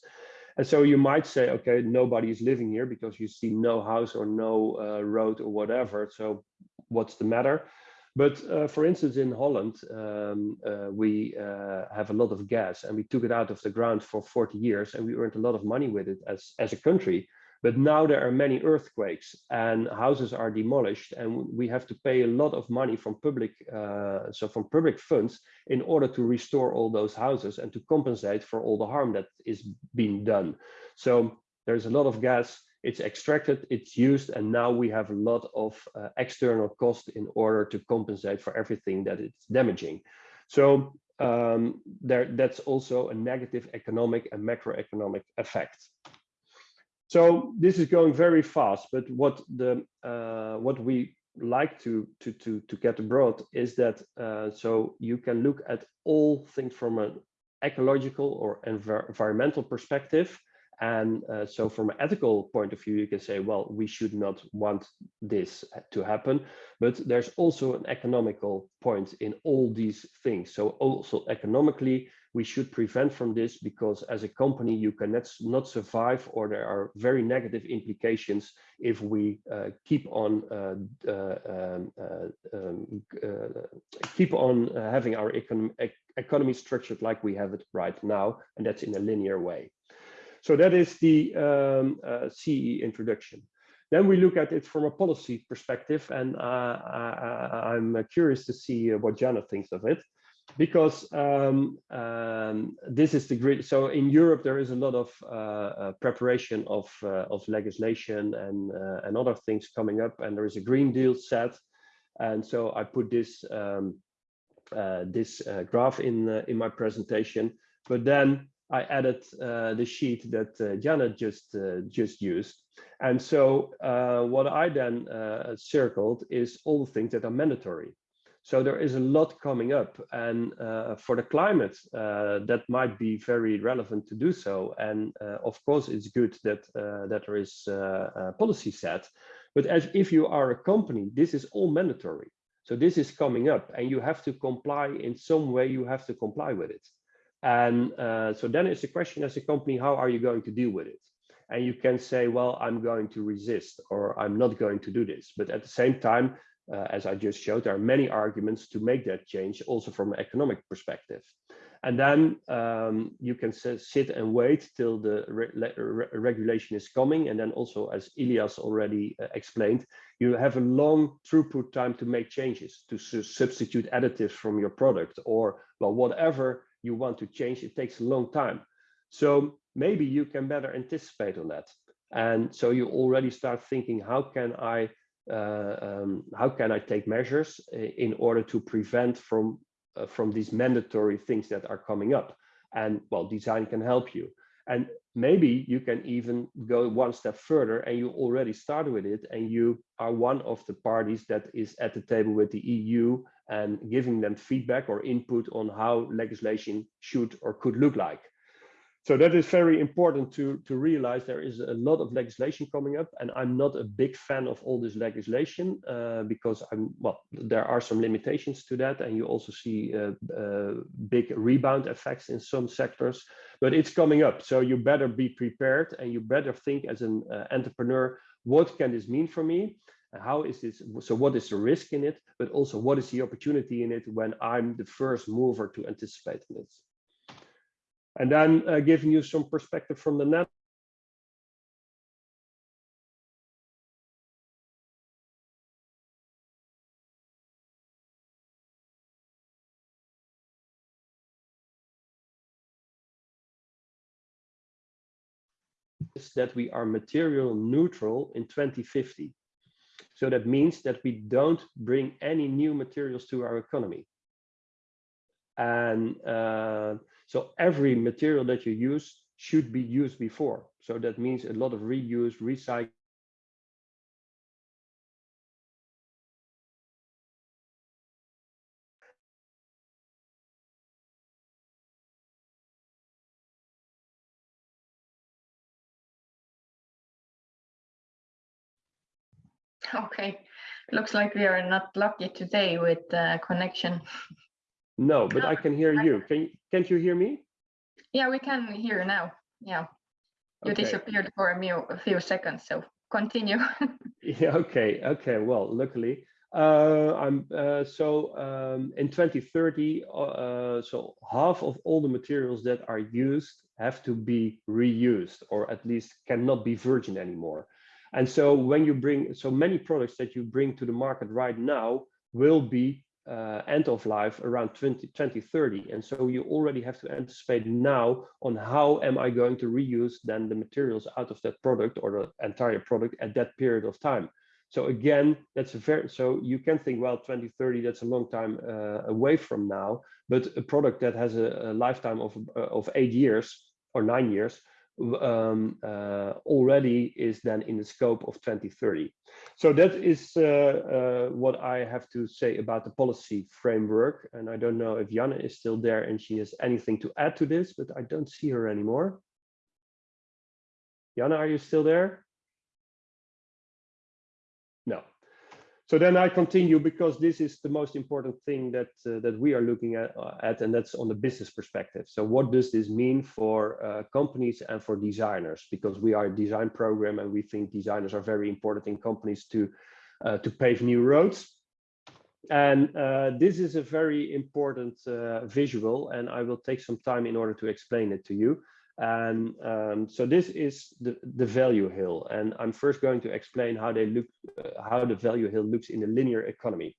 And so you might say, okay, nobody is living here because you see no house or no uh, road or whatever. So what's the matter? But uh, for instance, in Holland, um, uh, we uh, have a lot of gas and we took it out of the ground for 40 years and we earned a lot of money with it as, as a country. But now there are many earthquakes and houses are demolished and we have to pay a lot of money from public, uh, so from public funds in order to restore all those houses and to compensate for all the harm that is being done. So there's a lot of gas, it's extracted, it's used, and now we have a lot of uh, external cost in order to compensate for everything that it's damaging. So um, there, that's also a negative economic and macroeconomic effect. So this is going very fast, but what the uh, what we like to to to to get abroad is that uh, so you can look at all things from an ecological or env environmental perspective, and uh, so from an ethical point of view, you can say, well, we should not want this to happen. But there's also an economical point in all these things. So also economically, we should prevent from this because as a company, you cannot not survive or there are very negative implications if we uh, keep on uh, uh, um, uh, um keep on having our econ economy structured like we have it right now, and that's in a linear way. So that is the um, CE introduction. Then we look at it from a policy perspective, and uh, I, am curious to see what Jana thinks of it, because um, um, this is the grid. So in Europe, there is a lot of uh, uh preparation of uh, of legislation and and other things coming up, and there is a Green Deal set, and so I put this um, this graph in in my presentation. But then I added uh, the sheet that uh, Jana just uh, just used. And so uh, what I then uh, circled is all the things that are mandatory. So there is a lot coming up and uh, for the climate, that might be very relevant to do so. And of course, it's good that, that there is a policy set, but as if you are a company, this is all mandatory. So this is coming up and you have to comply in some way, you have to comply with it. And uh, so then it's a question as a company, how are you going to deal with it? And you can say, well, I'm going to resist or I'm not going to do this. But at the same time, uh, as I just showed, there are many arguments to make that change also from an economic perspective. And then um, you can sit and wait till the re re regulation is coming. And then also, as Ilias already uh, explained, you have a long throughput time to make changes, to su substitute additives from your product or well, whatever you want to change, it takes a long time. So maybe you can better anticipate on that. And so you already start thinking, how can I um, how can I take measures in order to prevent from uh, from these mandatory things that are coming up? And well, design can help you. And maybe you can even go one step further and you already started with it and you are one of the parties that is at the table with the EU and giving them feedback or input on how legislation should or could look like. So that is very important to, to realize there is a lot of legislation coming up and I'm not a big fan of all this legislation uh, because I'm, well, there are some limitations to that and you also see uh, uh, big rebound effects in some sectors, but it's coming up. So you better be prepared and you better think as an uh, entrepreneur, what can this mean for me? How is this, so what is the risk in it, but also what is the opportunity in it when I'm the first mover to anticipate this? And then uh, giving you some perspective from the net. is that we are material neutral in 2050. So that means that we don't bring any new materials to our economy. And uh, so every material that you use should be used before. So that means a lot of reuse, recycle. Okay, looks like we are not lucky today with uh, connection. No, but I can hear you. Can can't you hear me? Yeah, we can hear now. Yeah, you Okay. disappeared for a, few a few seconds, so continue. Yeah, okay, okay. Well, luckily, uh, I'm uh, so um, in 2030, uh, so half of all the materials that are used have to be reused, or at least cannot be virgin anymore. And so when you bring so many products that you bring to the market right now will be uh, end of life around 20, 2030. And so you already have to anticipate now on how am I going to reuse then the materials out of that product or the entire product at that period of time. So again, that's a very, so you can think, well, 2030, that's a long time uh, away from now, but a product that has a, a lifetime of, uh, of eight years or nine years um, uh, already is then in the scope of 2030. So that is uh, uh, what I have to say about the policy framework. And I don't know if Jana is still there and she has anything to add to this, but I don't see her anymore. Jana, are you still there? So then I continue because this is the most important thing that uh, that we are looking at, uh, at, and that's on the business perspective. So what does this mean for uh, companies and for designers? Because we are a design program and we think designers are very important in companies to uh, to pave new roads. And uh, this is a very important uh, visual, and I will take some time in order to explain it to you. And um, so this is the, the value hill. And I'm first going to explain how they look, uh, how the value hill looks in a linear economy.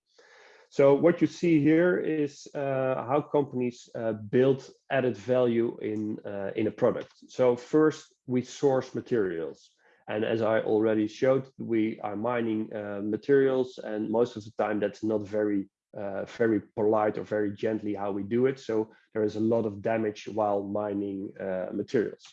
So what you see here is uh, how companies uh, build added value in, uh, in a product. So first we source materials. And as I already showed, we are mining uh, materials and most of the time that's not very uh, very polite or very gently how we do it. So there is a lot of damage while mining uh, materials.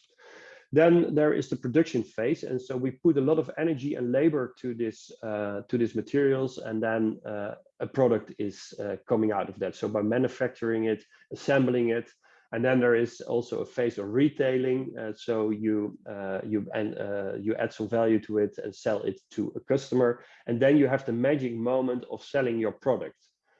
Then there is the production phase, and so we put a lot of energy and labor to this uh, to these materials, and then uh, a product is uh, coming out of that. So by manufacturing it, assembling it, and then there is also a phase of retailing. Uh, so you uh, you and uh, you add some value to it and sell it to a customer, and then you have the magic moment of selling your product.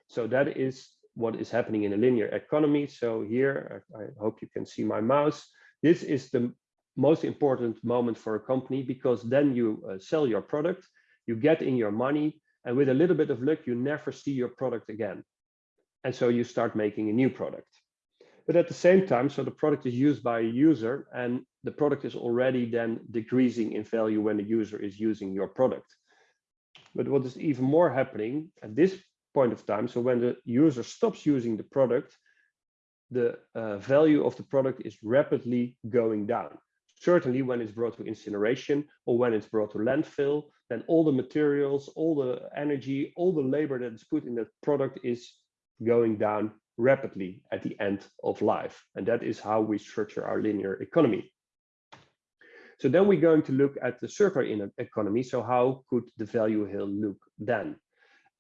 So that is what is happening in a linear economy. So here, I, I hope you can see my mouse. This is the most important moment for a company because then you uh, sell your product, you get in your money, and with a little bit of luck, you never see your product again. And so you start making a new product. But at the same time, so the product is used by a user and the product is already then decreasing in value when the user is using your product. But what is even more happening at this point of time. So when the user stops using the product, the uh, value of the product is rapidly going down. Certainly when it's brought to incineration or when it's brought to landfill, then all the materials, all the energy, all the labor that is put in that product is going down rapidly at the end of life. And that is how we structure our linear economy. So then we're going to look at the circular economy. So how could the value hill look then?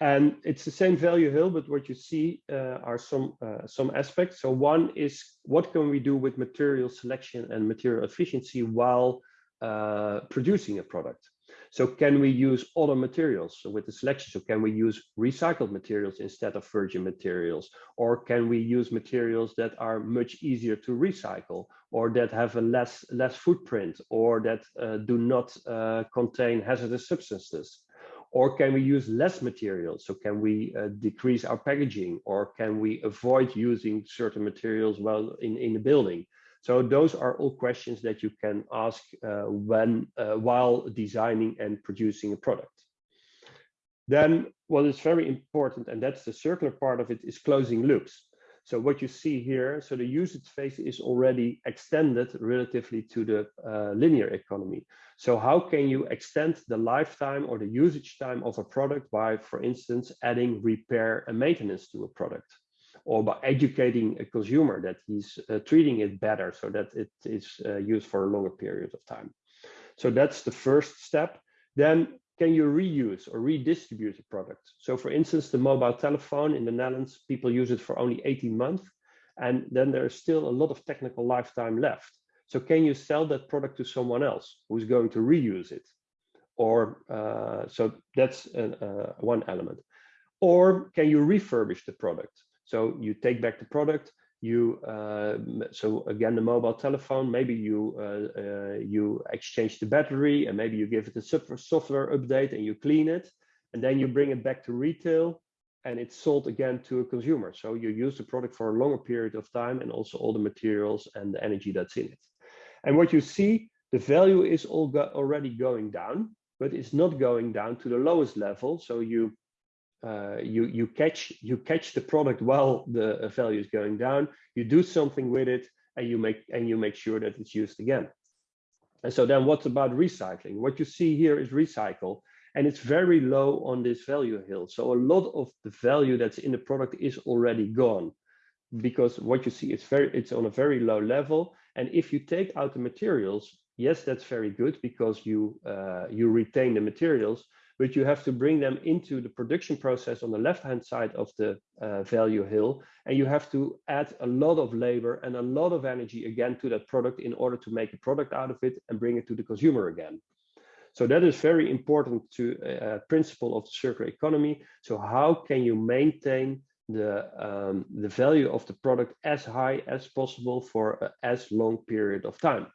And it's the same value hill, but what you see uh, are some uh, some aspects. So one is what can we do with material selection and material efficiency while uh, producing a product? So can we use other materials with the selection? So can we use recycled materials instead of virgin materials? Or can we use materials that are much easier to recycle or that have a less, less footprint or that uh, do not uh, contain hazardous substances? Or can we use less materials? So can we uh, decrease our packaging or can we avoid using certain materials while in, in the building? So those are all questions that you can ask uh, when uh, while designing and producing a product. Then what is very important, and that's the circular part of it, is closing loops. So what you see here, so the usage phase is already extended relatively to the uh, linear economy. So how can you extend the lifetime or the usage time of a product by, for instance, adding repair and maintenance to a product? or by educating a consumer that he's uh, treating it better so that it is uh, used for a longer period of time. So that's the first step. Then can you reuse or redistribute the product? So for instance, the mobile telephone in the Netherlands, people use it for only 18 months. And then there's still a lot of technical lifetime left. So can you sell that product to someone else who's going to reuse it? Or uh, so that's uh, one element. Or can you refurbish the product? So you take back the product, you uh, so again the mobile telephone maybe you uh, uh, you exchange the battery and maybe you give it a software update and you clean it and then you bring it back to retail and it's sold again to a consumer. So you use the product for a longer period of time and also all the materials and the energy that's in it. And what you see the value is all go already going down but it's not going down to the lowest level. So you uh, you you catch you catch the product while the value is going down. You do something with it and you make and you make sure that it's used again. And so then what about recycling? What you see here is recycle and it's very low on this value hill. So a lot of the value that's in the product is already gone because what you see is very it's on a very low level. And if you take out the materials yes that's very good because you uh, you retain the materials but you have to bring them into the production process on the left-hand side of the uh, value hill. And you have to add a lot of labor and a lot of energy again to that product in order to make a product out of it and bring it to the consumer again. So that is very important to uh, principle of the circular economy. So how can you maintain the um, the value of the product as high as possible for as long period of time?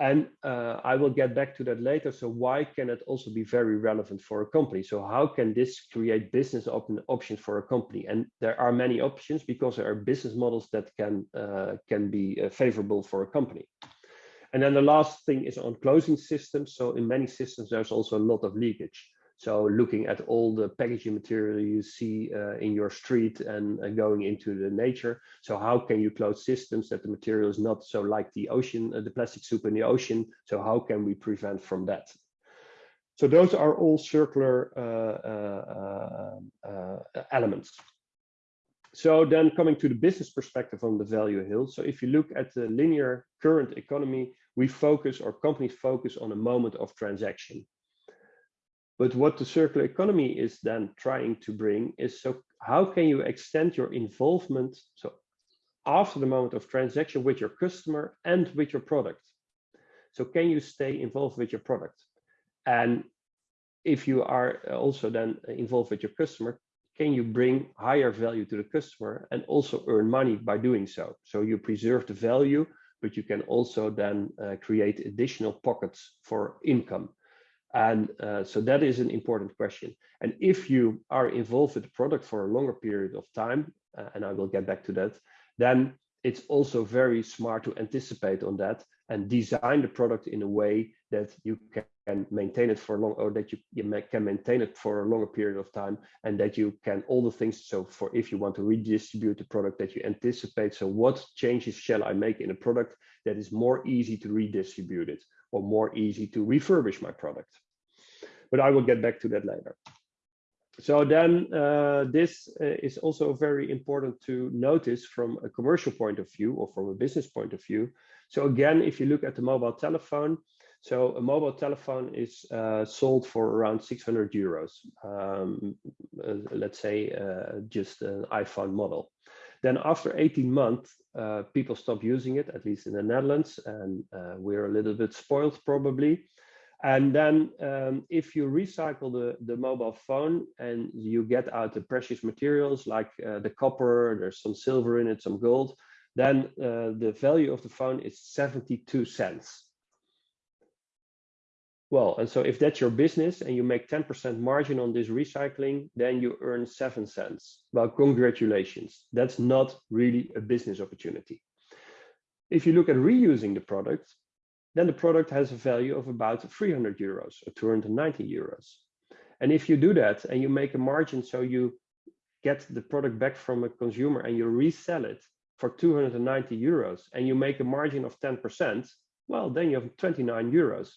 And uh, I will get back to that later. So why can it also be very relevant for a company? So how can this create business open options for a company? And there are many options because there are business models that can uh, can be uh, favorable for a company. And then the last thing is on closing systems. So in many systems, there's also a lot of leakage. So looking at all the packaging material you see uh, in your street and uh, going into the nature. So how can you close systems that the material is not so like the ocean, uh, the plastic soup in the ocean? So how can we prevent from that? So those are all circular uh, uh, uh, elements. So then coming to the business perspective on the value hill. So if you look at the linear current economy, we focus or companies focus on a moment of transaction. But what the circular economy is then trying to bring is so how can you extend your involvement so after the moment of transaction with your customer and with your product? So can you stay involved with your product? And if you are also then involved with your customer, can you bring higher value to the customer and also earn money by doing so? So you preserve the value, but you can also then uh, create additional pockets for income. And uh, so that is an important question. And if you are involved with the product for a longer period of time, uh, and I will get back to that, then it's also very smart to anticipate on that and design the product in a way that you can maintain it for long or that you, you can maintain it for a longer period of time and that you can all the things so for if you want to redistribute the product that you anticipate so what changes shall i make in a product that is more easy to redistribute it or more easy to refurbish my product but I will get back to that later. so then uh, this uh, is also very important to notice from a commercial point of view or from a business point of view. So again, if you look at the mobile telephone, so a mobile telephone is uh, sold for around 600 euros, um, uh, let's say uh, just an iPhone model. Then after 18 months, uh, people stop using it, at least in the Netherlands, and we're a little bit spoiled probably. And then um, if you recycle the, the mobile phone and you get out the precious materials like uh, the copper, there's some silver in it, some gold, then uh, the value of the phone is 72 cents. Well, and so if that's your business and you make 10% margin on this recycling, then you earn seven cents. Well, congratulations. That's not really a business opportunity. If you look at reusing the product, then the product has a value of about 300 euros or 290 euros. And if you do that and you make a margin, so you get the product back from a consumer and you resell it for 290 euros and you make a margin of 10%, well, then you have 29 euros.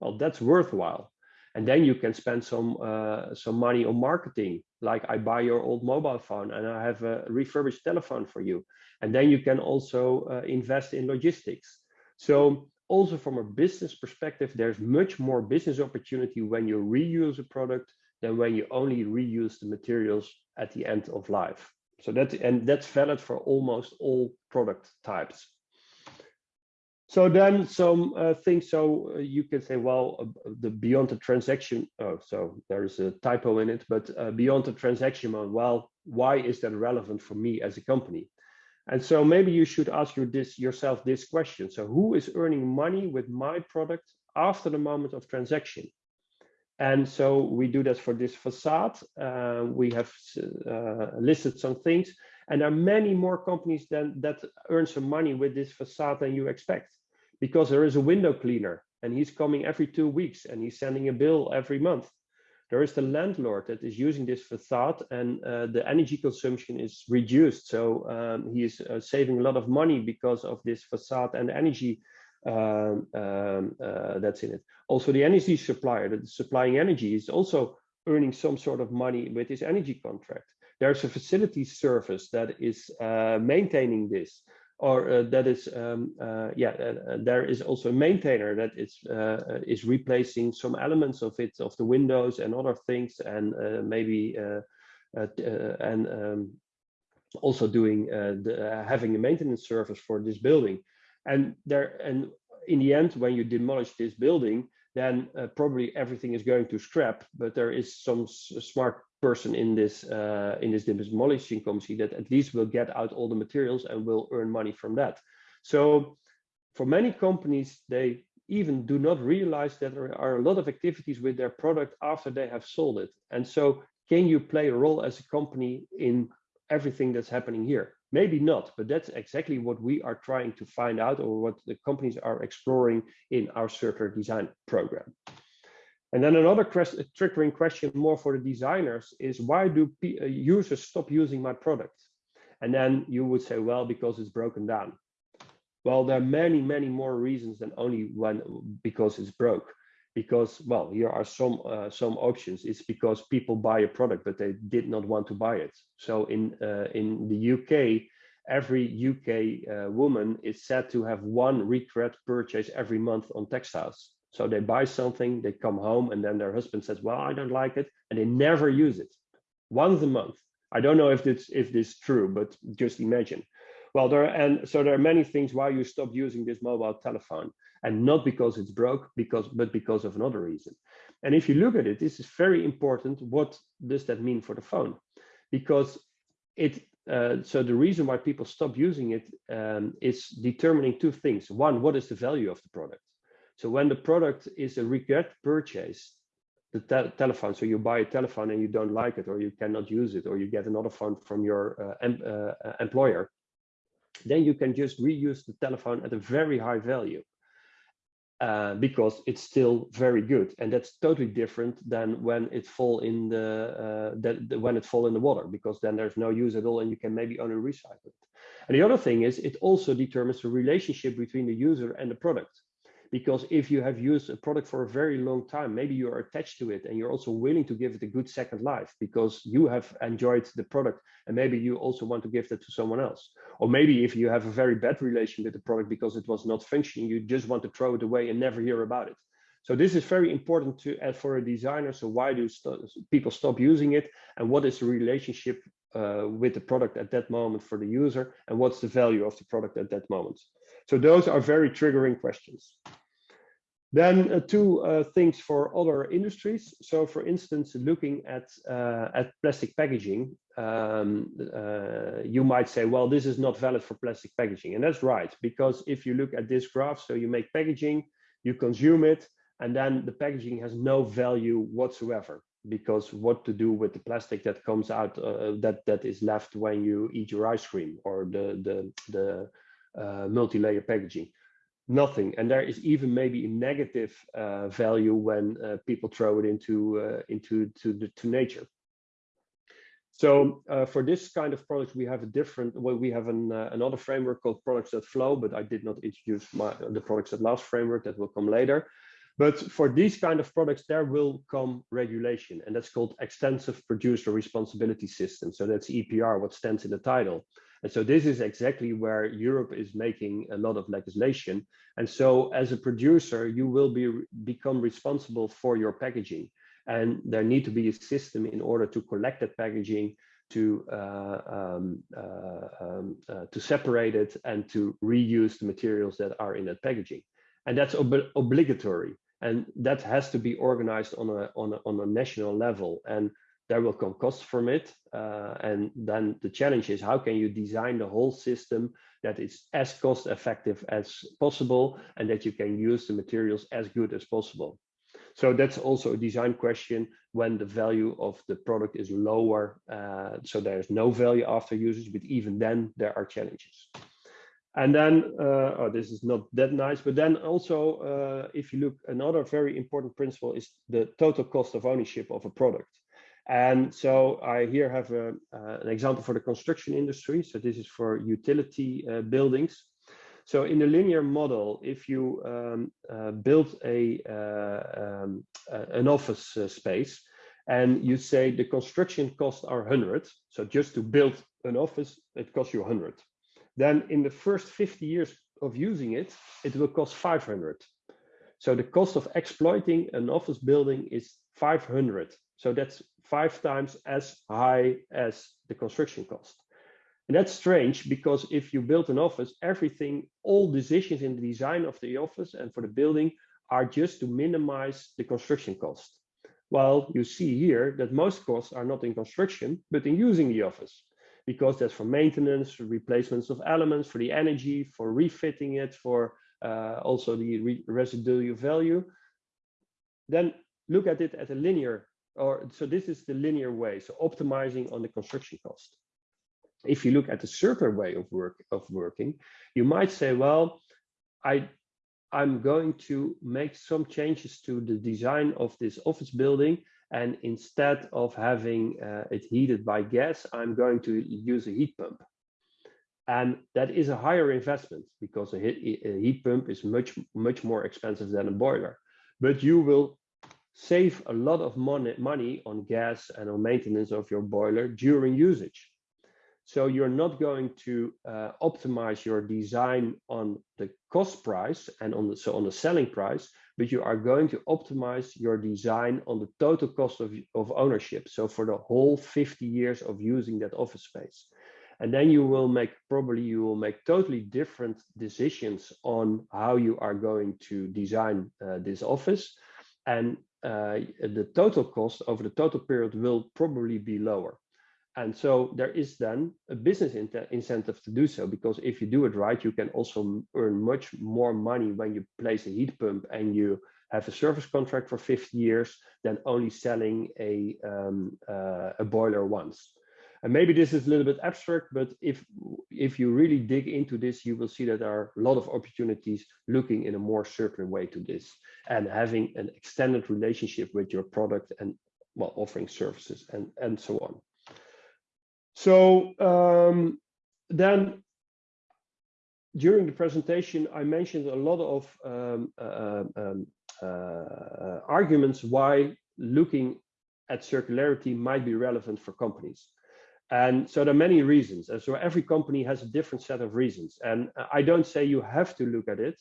Well, that's worthwhile. And then you can spend some uh, some money on marketing, like I buy your old mobile phone and I have a refurbished telephone for you. And then you can also uh, invest in logistics. So also from a business perspective, there's much more business opportunity when you reuse a product than when you only reuse the materials at the end of life. So that and that's valid for almost all product types. So then some uh, things, so uh, you can say, well, uh, the beyond the transaction, oh, so there's a typo in it, but uh, beyond the transaction, well, why is that relevant for me as a company? And so maybe you should ask this, yourself this question. So who is earning money with my product after the moment of transaction? And so we do that for this facade. Uh, we have uh, listed some things and there are many more companies than, that earn some money with this facade than you expect because there is a window cleaner and he's coming every two weeks and he's sending a bill every month there is the landlord that is using this facade and uh, the energy consumption is reduced. So um, he is uh, saving a lot of money because of this facade and energy um, um, uh, that's in it. Also, the energy supplier that is supplying energy is also earning some sort of money with this energy contract. There's a facility service that is uh, maintaining this or uh, that is um, uh, yeah uh, uh, there is also a maintainer that is uh, uh, is replacing some elements of it of the windows and other things and maybe and um, also doing the, having a maintenance service for this building. And there and in the end when you demolish this building then probably everything is going to scrap but there is some smart person in this uh, in this demolishing company that at least will get out all the materials and will earn money from that. So for many companies, they even do not realize that there are a lot of activities with their product after they have sold it. And so can you play a role as a company in everything that's happening here? Maybe not, but that's exactly what we are trying to find out or what the companies are exploring in our circular design program. And then another triggering question more for the designers is why do uh, users stop using my product? And then you would say, well, because it's broken down. Well, there are many, many more reasons than only when because it's broke. Because, well, here are some uh, some options. It's because people buy a product, but they did not want to buy it. So in uh, in the UK, every UK uh, woman is said to have one regret purchase every month on textiles so they buy something, they come home, and then their husband says, "Well, I don't like it," and they never use it. Once a month. I don't know if this if this is true, but just imagine. Well, there and so there are many things why you stop using this mobile telephone, and not because it's broke, because but because of another reason. And if you look at it, this is very important. What does that mean for the phone? Because it uh, so the reason why people stop using it um, is determining two things. One, what is the value of the product? So when the product is a regret purchase, the te telephone, so you buy a telephone and you don't like it, or you cannot use it, or you get another phone from your uh, em uh, employer, then you can just reuse the telephone at a very high value. Uh, because it's still very good and that's totally different than when it fall in the, uh, that, the, when it fall in the water because then there's no use at all and you can maybe only recycle it and the other thing is it also determines the relationship between the user and the product because if you have used a product for a very long time, maybe you are attached to it and you're also willing to give it a good second life because you have enjoyed the product and maybe you also want to give that to someone else. Or maybe if you have a very bad relation with the product because it was not functioning, you just want to throw it away and never hear about it. So this is very important to add for a designer. So why do st people stop using it and what is the relationship uh, with the product at that moment for the user and what's the value of the product at that moment? So those are very triggering questions. Then uh, two uh, things for other industries. So for instance, looking at, uh, at plastic packaging, um, uh, you might say, well, this is not valid for plastic packaging. And that's right, because if you look at this graph, so you make packaging, you consume it, and then the packaging has no value whatsoever because what to do with the plastic that comes out uh, that that is left when you eat your ice cream or the the the uh, multi-layer packaging. Nothing. And there is even maybe a negative uh, value when uh, people throw it into uh, into to the to nature. So uh, for this kind of product we have a different well we have an another framework called products that flow but i did not introduce my the products that last framework. That will come later. But for these kind of products, there will come regulation, and that's called Extensive Producer Responsibility System. So that's EPR, what stands in the title. And so this is exactly where Europe is making a lot of legislation. And so as a producer, you will be become responsible for your packaging. And there need to be a system in order to collect that packaging, to uh, um, uh, um, uh, to separate it and to reuse the materials that are in that packaging. And that's ob obligatory and that has to be organized on a on a, on a national level and there will come costs from it uh, and then the challenge is how can you design the whole system that is as cost effective as possible and that you can use the materials as good as possible so that's also a design question when the value of the product is lower uh, so there's no value after usage but even then there are challenges and then, uh, oh, this is not that nice, but then also, uh, if you look, another very important principle is the total cost of ownership of a product. And so I here have a, uh, an example for the construction industry. So this is for utility uh, buildings. So in the linear model, if you um, uh, build a uh, um, an office space and you say the construction costs are 100, so just to build an office, it costs you 100 then in the first 50 years of using it, it will cost 500. So the cost of exploiting an office building is 500. So that's five times as high as the construction cost. And that's strange because if you build an office, everything, all decisions in the design of the office and for the building are just to minimize the construction cost. Well, you see here that most costs are not in construction, but in using the office because that's for maintenance, replacements of elements, for the energy, for refitting it, for uh, also the re residual value. Then look at it at a linear, or so this is the linear way, so optimizing on the construction cost. If you look at the circular way of work of working, you might say, well, I I'm going to make some changes to the design of this office building and instead of having uh, it heated by gas, I'm going to use a heat pump. And that is a higher investment because a heat, a heat pump is much, much more expensive than a boiler. But you will save a lot of money, money on gas and on maintenance of your boiler during usage. So you're not going to uh, optimize your design on the cost price and on the so on the selling price, but you are going to optimize your design on the total cost of, of ownership. So for the whole 50 years of using that office space. And then you will make probably you will make totally different decisions on how you are going to design uh, this office. And the total cost over the total period will probably be lower. And so there is then a business incentive to do so, because if you do it right, you can also earn much more money when you place a heat pump and you have a service contract for 50 years than only selling a, um, uh, a boiler once. And maybe this is a little bit abstract, but if, if you really dig into this, you will see that there are a lot of opportunities looking in a more circular way to this and having an extended relationship with your product and well, offering services and, and so on. So um, then during the presentation, I mentioned a lot of um, uh, um, uh, arguments why looking at circularity might be relevant for companies. And so there are many reasons. And so every company has a different set of reasons. And I don't say you have to look at it,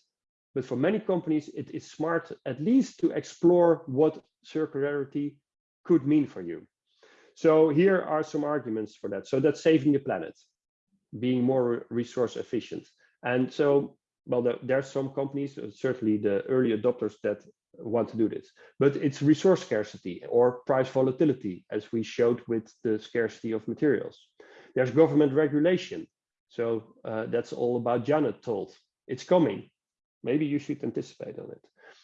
but for many companies, it is smart at least to explore what circularity could mean for you. So here are some arguments for that. So that's saving the planet, being more resource efficient. And so, well, the, there are some companies, uh, certainly the early adopters that want to do this, but it's resource scarcity or price volatility, as we showed with the scarcity of materials. There's government regulation. So uh, that's all about Jana told. It's coming. Maybe you should anticipate on it.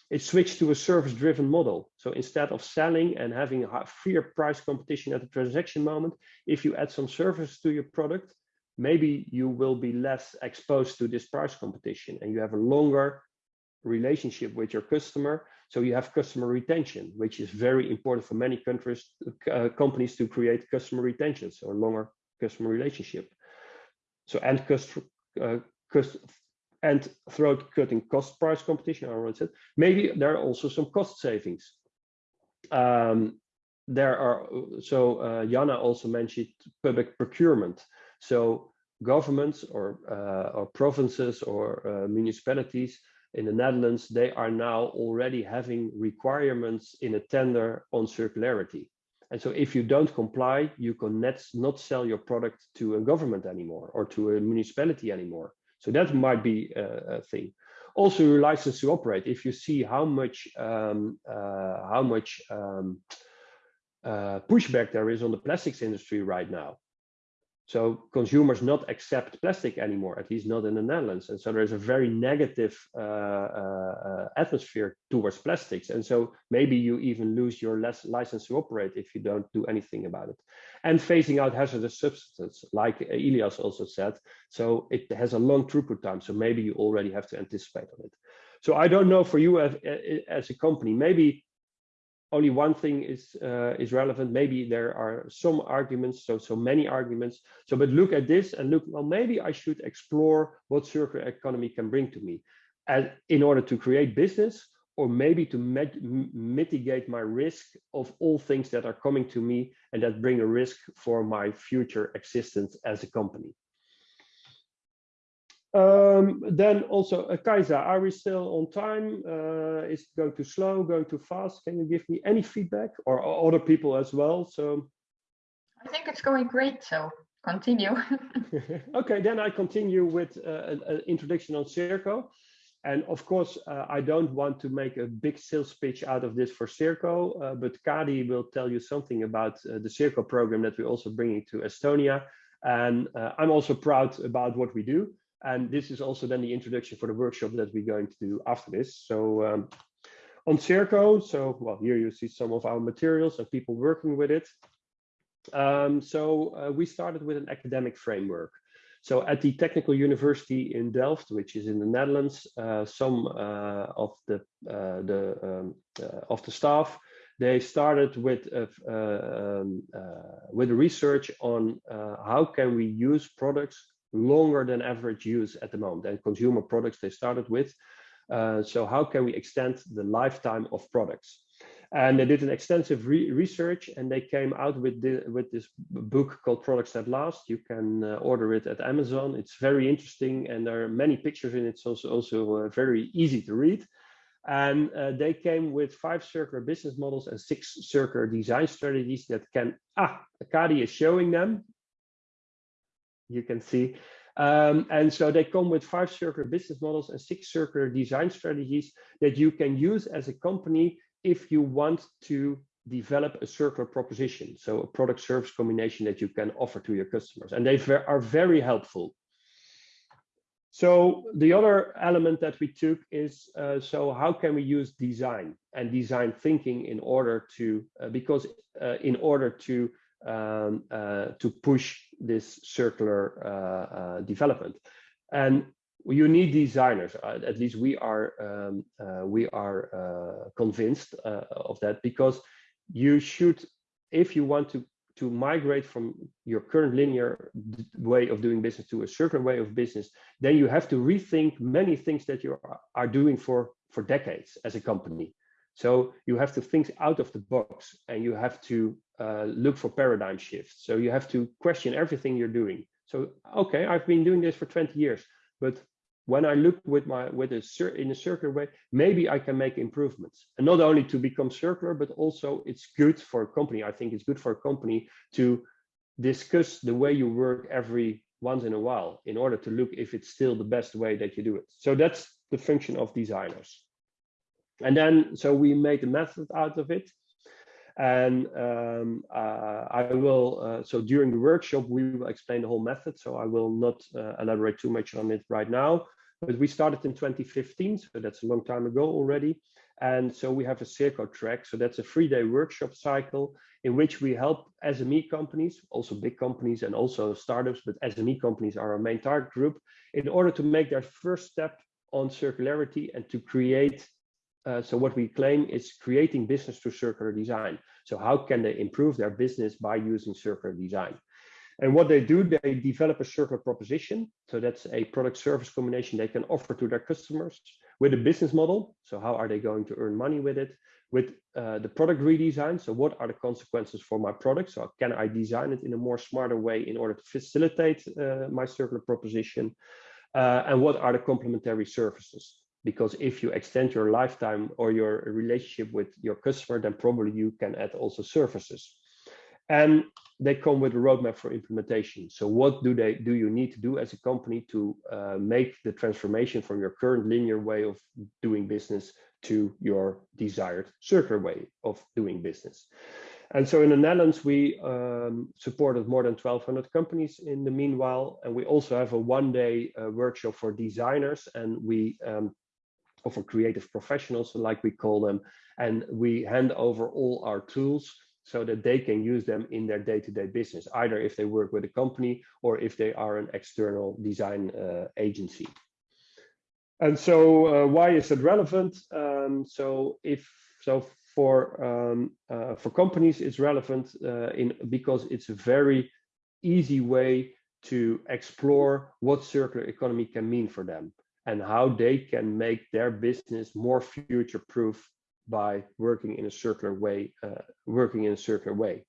It switched to a service-driven model. So instead of selling and having a freer price competition at the transaction moment, if you add some service to your product, maybe you will be less exposed to this price competition and you have a longer relationship with your customer. So you have customer retention, which is very important for many countries, uh, companies to create customer retention, so a longer customer relationship. So and customer, uh, cost, and throat cutting cost price competition, I already said, maybe there are also some cost savings. Um, there are, so uh, Jana also mentioned public procurement. So governments or, uh, or provinces or uh, municipalities in the Netherlands, they are now already having requirements in a tender on circularity. And so if you don't comply, you can not, not sell your product to a government anymore or to a municipality anymore. So that might be a, a thing. Also, your license to operate. If you see how much um, uh, how much um, uh, pushback there is on the plastics industry right now, so consumers not accept plastic anymore, at least not in the Netherlands. And so there's a very negative uh, uh, uh, atmosphere towards plastics. And so maybe you even lose your license to operate if you don't do anything about it. And phasing out hazardous substances, like Elias also said. So it has a long throughput time. So maybe you already have to anticipate on it. So I don't know for you as, as a company, maybe only one thing is uh, is relevant. Maybe there are some arguments, so so many arguments. So, but look at this and look. Well, maybe I should explore what circular economy can bring to me, as in order to create business, or maybe to mitigate my risk of all things that are coming to me and that bring a risk for my future existence as a company. Um, then also, uh, Kaisa, are we still on time? Uh, is it going too slow, going too fast? Can you give me any feedback or, or other people as well? So I think it's going great, so continue. okay, then I continue with uh, an introduction on Circo. And of course, uh, I don't want to make a big sales pitch out of this for Circo, uh, but Kadi will tell you something about uh, the Circo program that we're also bringing to Estonia. And uh, I'm also proud about what we do. And this is also then the introduction for the workshop that we're going to do after this. So um, on Circo, so well, here you see some of our materials and people working with it. Um, so uh, we started with an academic framework. So at the Technical University in Delft, which is in the Netherlands, uh, some uh, of the uh, the um, uh, of the staff they started with uh, um, with research on how can we use products longer than average use at the moment and consumer products they started with. Uh, so how can we extend the lifetime of products? And they did an extensive re research and they came out with, the, with this book called Products That Last. You can uh, order it at Amazon. It's very interesting and there are many pictures in it. It's also, also uh, very easy to read. And uh, they came with five circular business models and six circular design strategies that can, ah, Akadi is showing them you can see. Um, and so they come with five circular business models and six circular design strategies that you can use as a company if you want to develop a circular proposition. So a product service combination that you can offer to your customers. And they are very helpful. So the other element that we took is, uh, so how can we use design and design thinking in order to, uh, because uh, in order to um, uh, to push this circular uh, uh, development. And you need designers. at least we are um, we are convinced of that because you should, if you want to to migrate from your current linear way of doing business to a circular way of business, then you have to rethink many things that you are doing for, for decades as a company. So you have to think out of the box and you have to uh, look for paradigm shifts. So you have to question everything you're doing. So, okay, I've been doing this for 20 years, but when I look with my with a in a circular way, maybe I can make improvements. And not only to become circular, but also it's good for a company. I think it's good for a company to discuss the way you work every once in a while in order to look if it's still the best way that you do it. So that's the function of designers. And then, so we made a method out of it. And um, uh, I will, uh, so during the workshop, we will explain the whole method. So I will not uh, elaborate too much on it right now, but we started in 2015. So that's a long time ago already. And so we have a Circo track. So that's a three day workshop cycle in which we help SME companies, also big companies and also startups, but SME companies are our main target group in order to make their first step on circularity and to create uh, so what we claim is creating business through circular design. So how can they improve their business by using circular design? And what they do, they develop a circular proposition. So that's a product service combination they can offer to their customers with a business model. So how are they going to earn money with it? With uh, the product redesign. So what are the consequences for my product? So can I design it in a more smarter way in order to facilitate uh, my circular proposition? Uh, and what are the complementary services? Because if you extend your lifetime or your relationship with your customer, then probably you can add also services. And they come with a roadmap for implementation. So what do they do you need to do as a company to uh, make the transformation from your current linear way of doing business to your desired circular way of doing business? And so in the Netherlands, we um, supported more than 1,200 companies in the meanwhile. And we also have a one day uh, workshop for designers. And we um, or for creative professionals, like we call them, and we hand over all our tools so that they can use them in their day-to-day -day business, either if they work with a company or if they are an external design uh, agency. And so uh, why is it relevant? Um, so if so for um, uh, for companies, it's relevant uh, in because it's a very easy way to explore what circular economy can mean for them and how they can make their business more future proof by working in a circular way, uh, working in a circular way.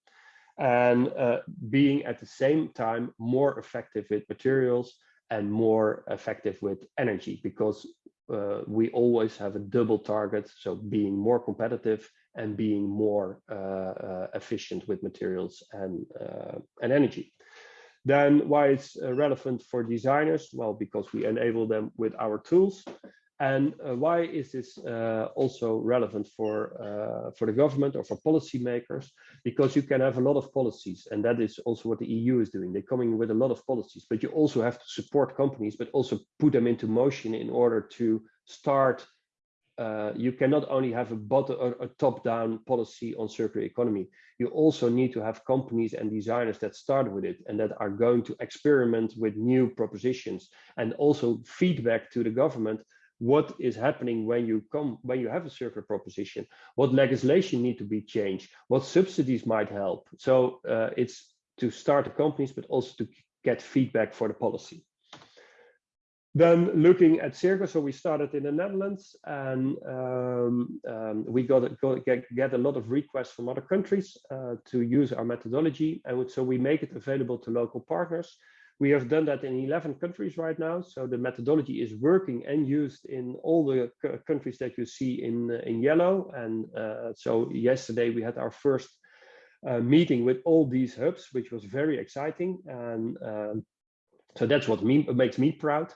And uh, being at the same time more effective with materials and more effective with energy because uh, we always have a double target. So being more competitive and being more uh, uh, efficient with materials and, uh, and energy. Then why it's uh, relevant for designers? Well, because we enable them with our tools. And uh, why is this uh, also relevant for uh, for the government or for policymakers? Because you can have a lot of policies, and that is also what the EU is doing. They're coming with a lot of policies, but you also have to support companies, but also put them into motion in order to start uh, you cannot only have a bottom a top-down policy on circular economy. You also need to have companies and designers that start with it and that are going to experiment with new propositions and also feedback to the government what is happening when you come when you have a circular proposition what legislation need to be changed what subsidies might help so uh, it's to start the companies but also to get feedback for the policy then looking at Circo, so we started in the Netherlands and um, um, we got, got get, get, a lot of requests from other countries uh, to use our methodology. And so we make it available to local partners. We have done that in 11 countries right now. So the methodology is working and used in all the countries that you see in, in yellow. And uh, so yesterday we had our first uh, meeting with all these hubs, which was very exciting. And um, so that's what me, makes me proud.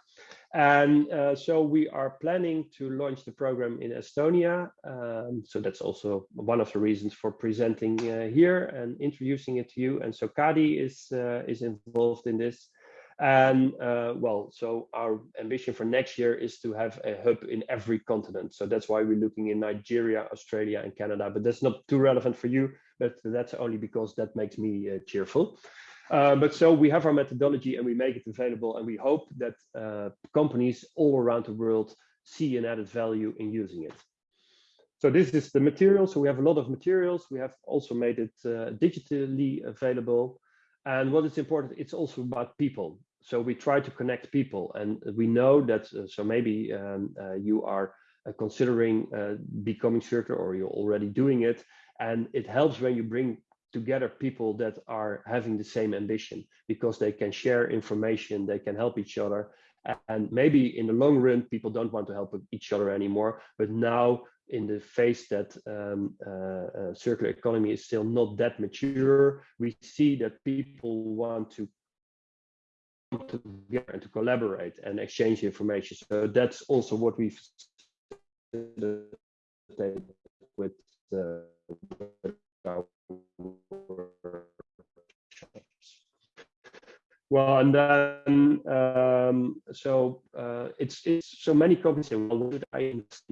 And uh, so we are planning to launch the program in Estonia. Um, so that's also one of the reasons for presenting uh, here and introducing it to you. And so Kadi is, uh, is involved in this. And uh, well, so our ambition for next year is to have a hub in every continent. So that's why we're looking in Nigeria, Australia, and Canada. But that's not too relevant for you, but that's only because that makes me uh, cheerful. Uh, but so we have our methodology and we make it available and we hope that uh, companies all around the world see an added value in using it. So this is the material. So we have a lot of materials. We have also made it uh, digitally available. And what is important, it's also about people. So we try to connect people and we know that, uh, so maybe um, uh, you are considering becoming circular or you're already doing it. And it helps when you bring together people that are having the same ambition because they can share information, they can help each other. And maybe in the long run, people don't want to help each other anymore. But now in the phase that um, uh, uh, circular economy is still not that mature, we see that people want to come together and to collaborate and exchange information. So that's also what we've with uh, well, and then um, so uh, it's it's so many companies say, well, would I invest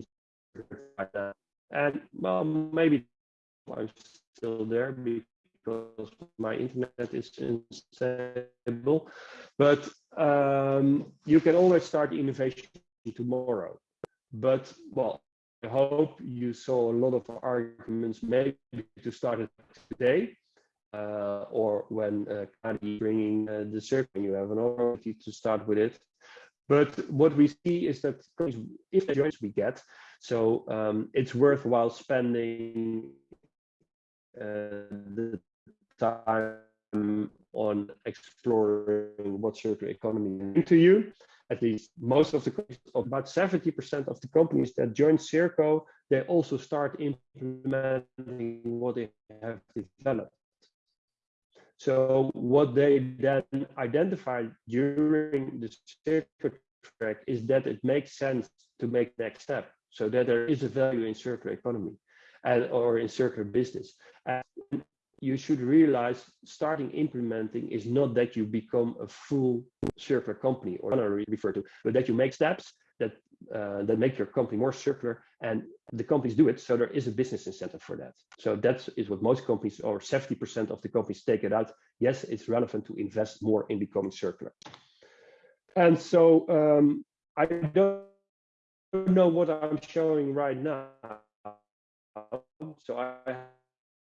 and well, maybe I'm still there because my internet is unstable. But um, you can always start innovation tomorrow. But well, hope you saw a lot of arguments maybe to start it today. Uh, or when uh, bringing uh, the circle, you have an opportunity to start with it. But what we see is that if the joints we get, so um, it's worthwhile spending uh, the time on exploring what circular economy means to you. At least most of the about 70% of the companies that join Circo, they also start implementing what they have developed. So what they then identified during the circular track is that it makes sense to make next step so that there is a value in circular economy and or in circular business. And you should realize starting implementing is not that you become a full circular company or I refer to, but that you make steps that uh, that make your company more circular and the companies do it. So there is a business incentive for that. So that is what most companies or 70% of the companies take it out. Yes, it's relevant to invest more in becoming circular. And so um, I don't know what I'm showing right now. So I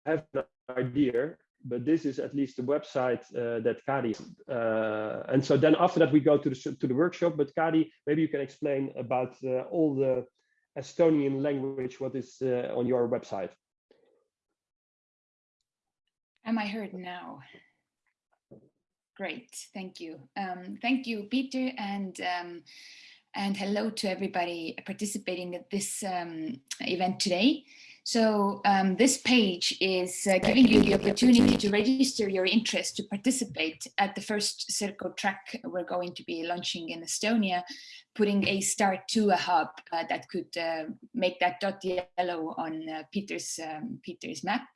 have an idea, but this is at least the website uh, that Kadi. Uh, and so then after that, we go to the to the workshop. But Kadi, maybe you can explain about uh, all the Estonian language, what is uh, on your website. Am I heard now? Great, thank you. Um, thank you, Pieter, and um, and hello to everybody participating at this um, event today. So um, this page is uh, giving you the opportunity to register your interest to participate at the first Circo track we're going to be launching in Estonia, putting a start to a hub uh, that could uh, make that dot yellow on uh, Pieter's, um, Pieter's map.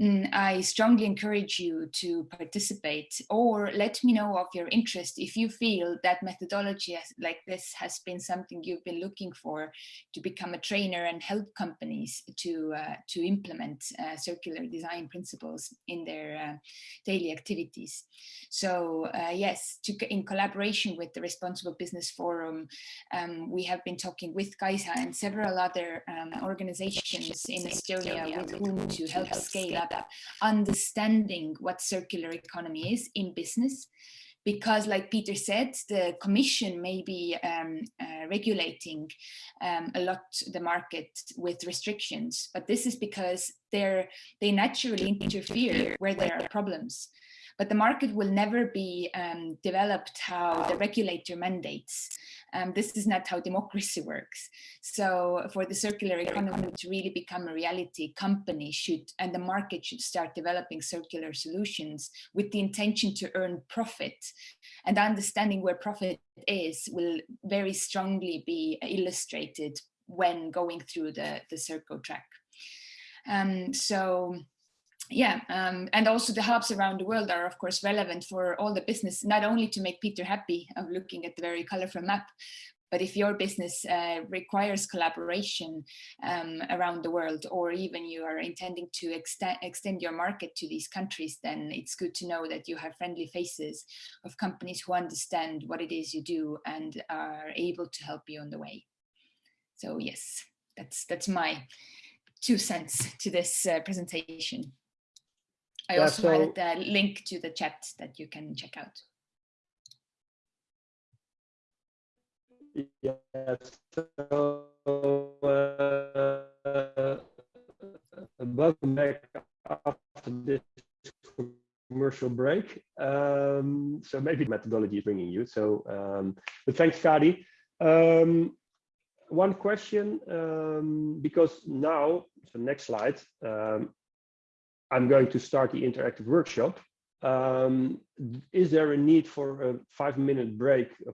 Mm, I strongly encourage you to participate or let me know of your interest if you feel that methodology like this has been something you've been looking for to become a trainer and help companies to uh, to implement uh, circular design principles in their uh, daily activities. So uh, yes, to, in collaboration with the Responsible Business Forum, um, we have been talking with Kaisa and several other um, organizations in Estonia with whom to help scale up understanding what circular economy is in business because like Pieter said, the commission may be um, uh, regulating um, a lot the market with restrictions, but this is because they're, they naturally interfere where there are problems. But the market will never be um, developed how the regulator mandates. Um, this is not how democracy works. So for the circular economy to really become a reality, companies should and the market should start developing circular solutions with the intention to earn profit. And understanding where profit is will very strongly be illustrated when going through the, the Circo track. Um, so yeah, um, and also the hubs around the world are of course relevant for all the business, not only to make Pieter happy of looking at the very colorful map, but if your business uh, requires collaboration um, around the world, or even you are intending to extend, extend your market to these countries, then it's good to know that you have friendly faces of companies who understand what it is you do and are able to help you on the way. So yes, that's that's my two cents to this uh, presentation. I Yeah, also so- added the link to the chat that you can check out. Yes. So, uh, welcome back after this commercial break. Um, so maybe methodology is bringing you. So, um, but thanks, Kadi. Um, one question, um, because now, so next slide, um, I'm going to start the interactive workshop. Um, is there a need for a five minute break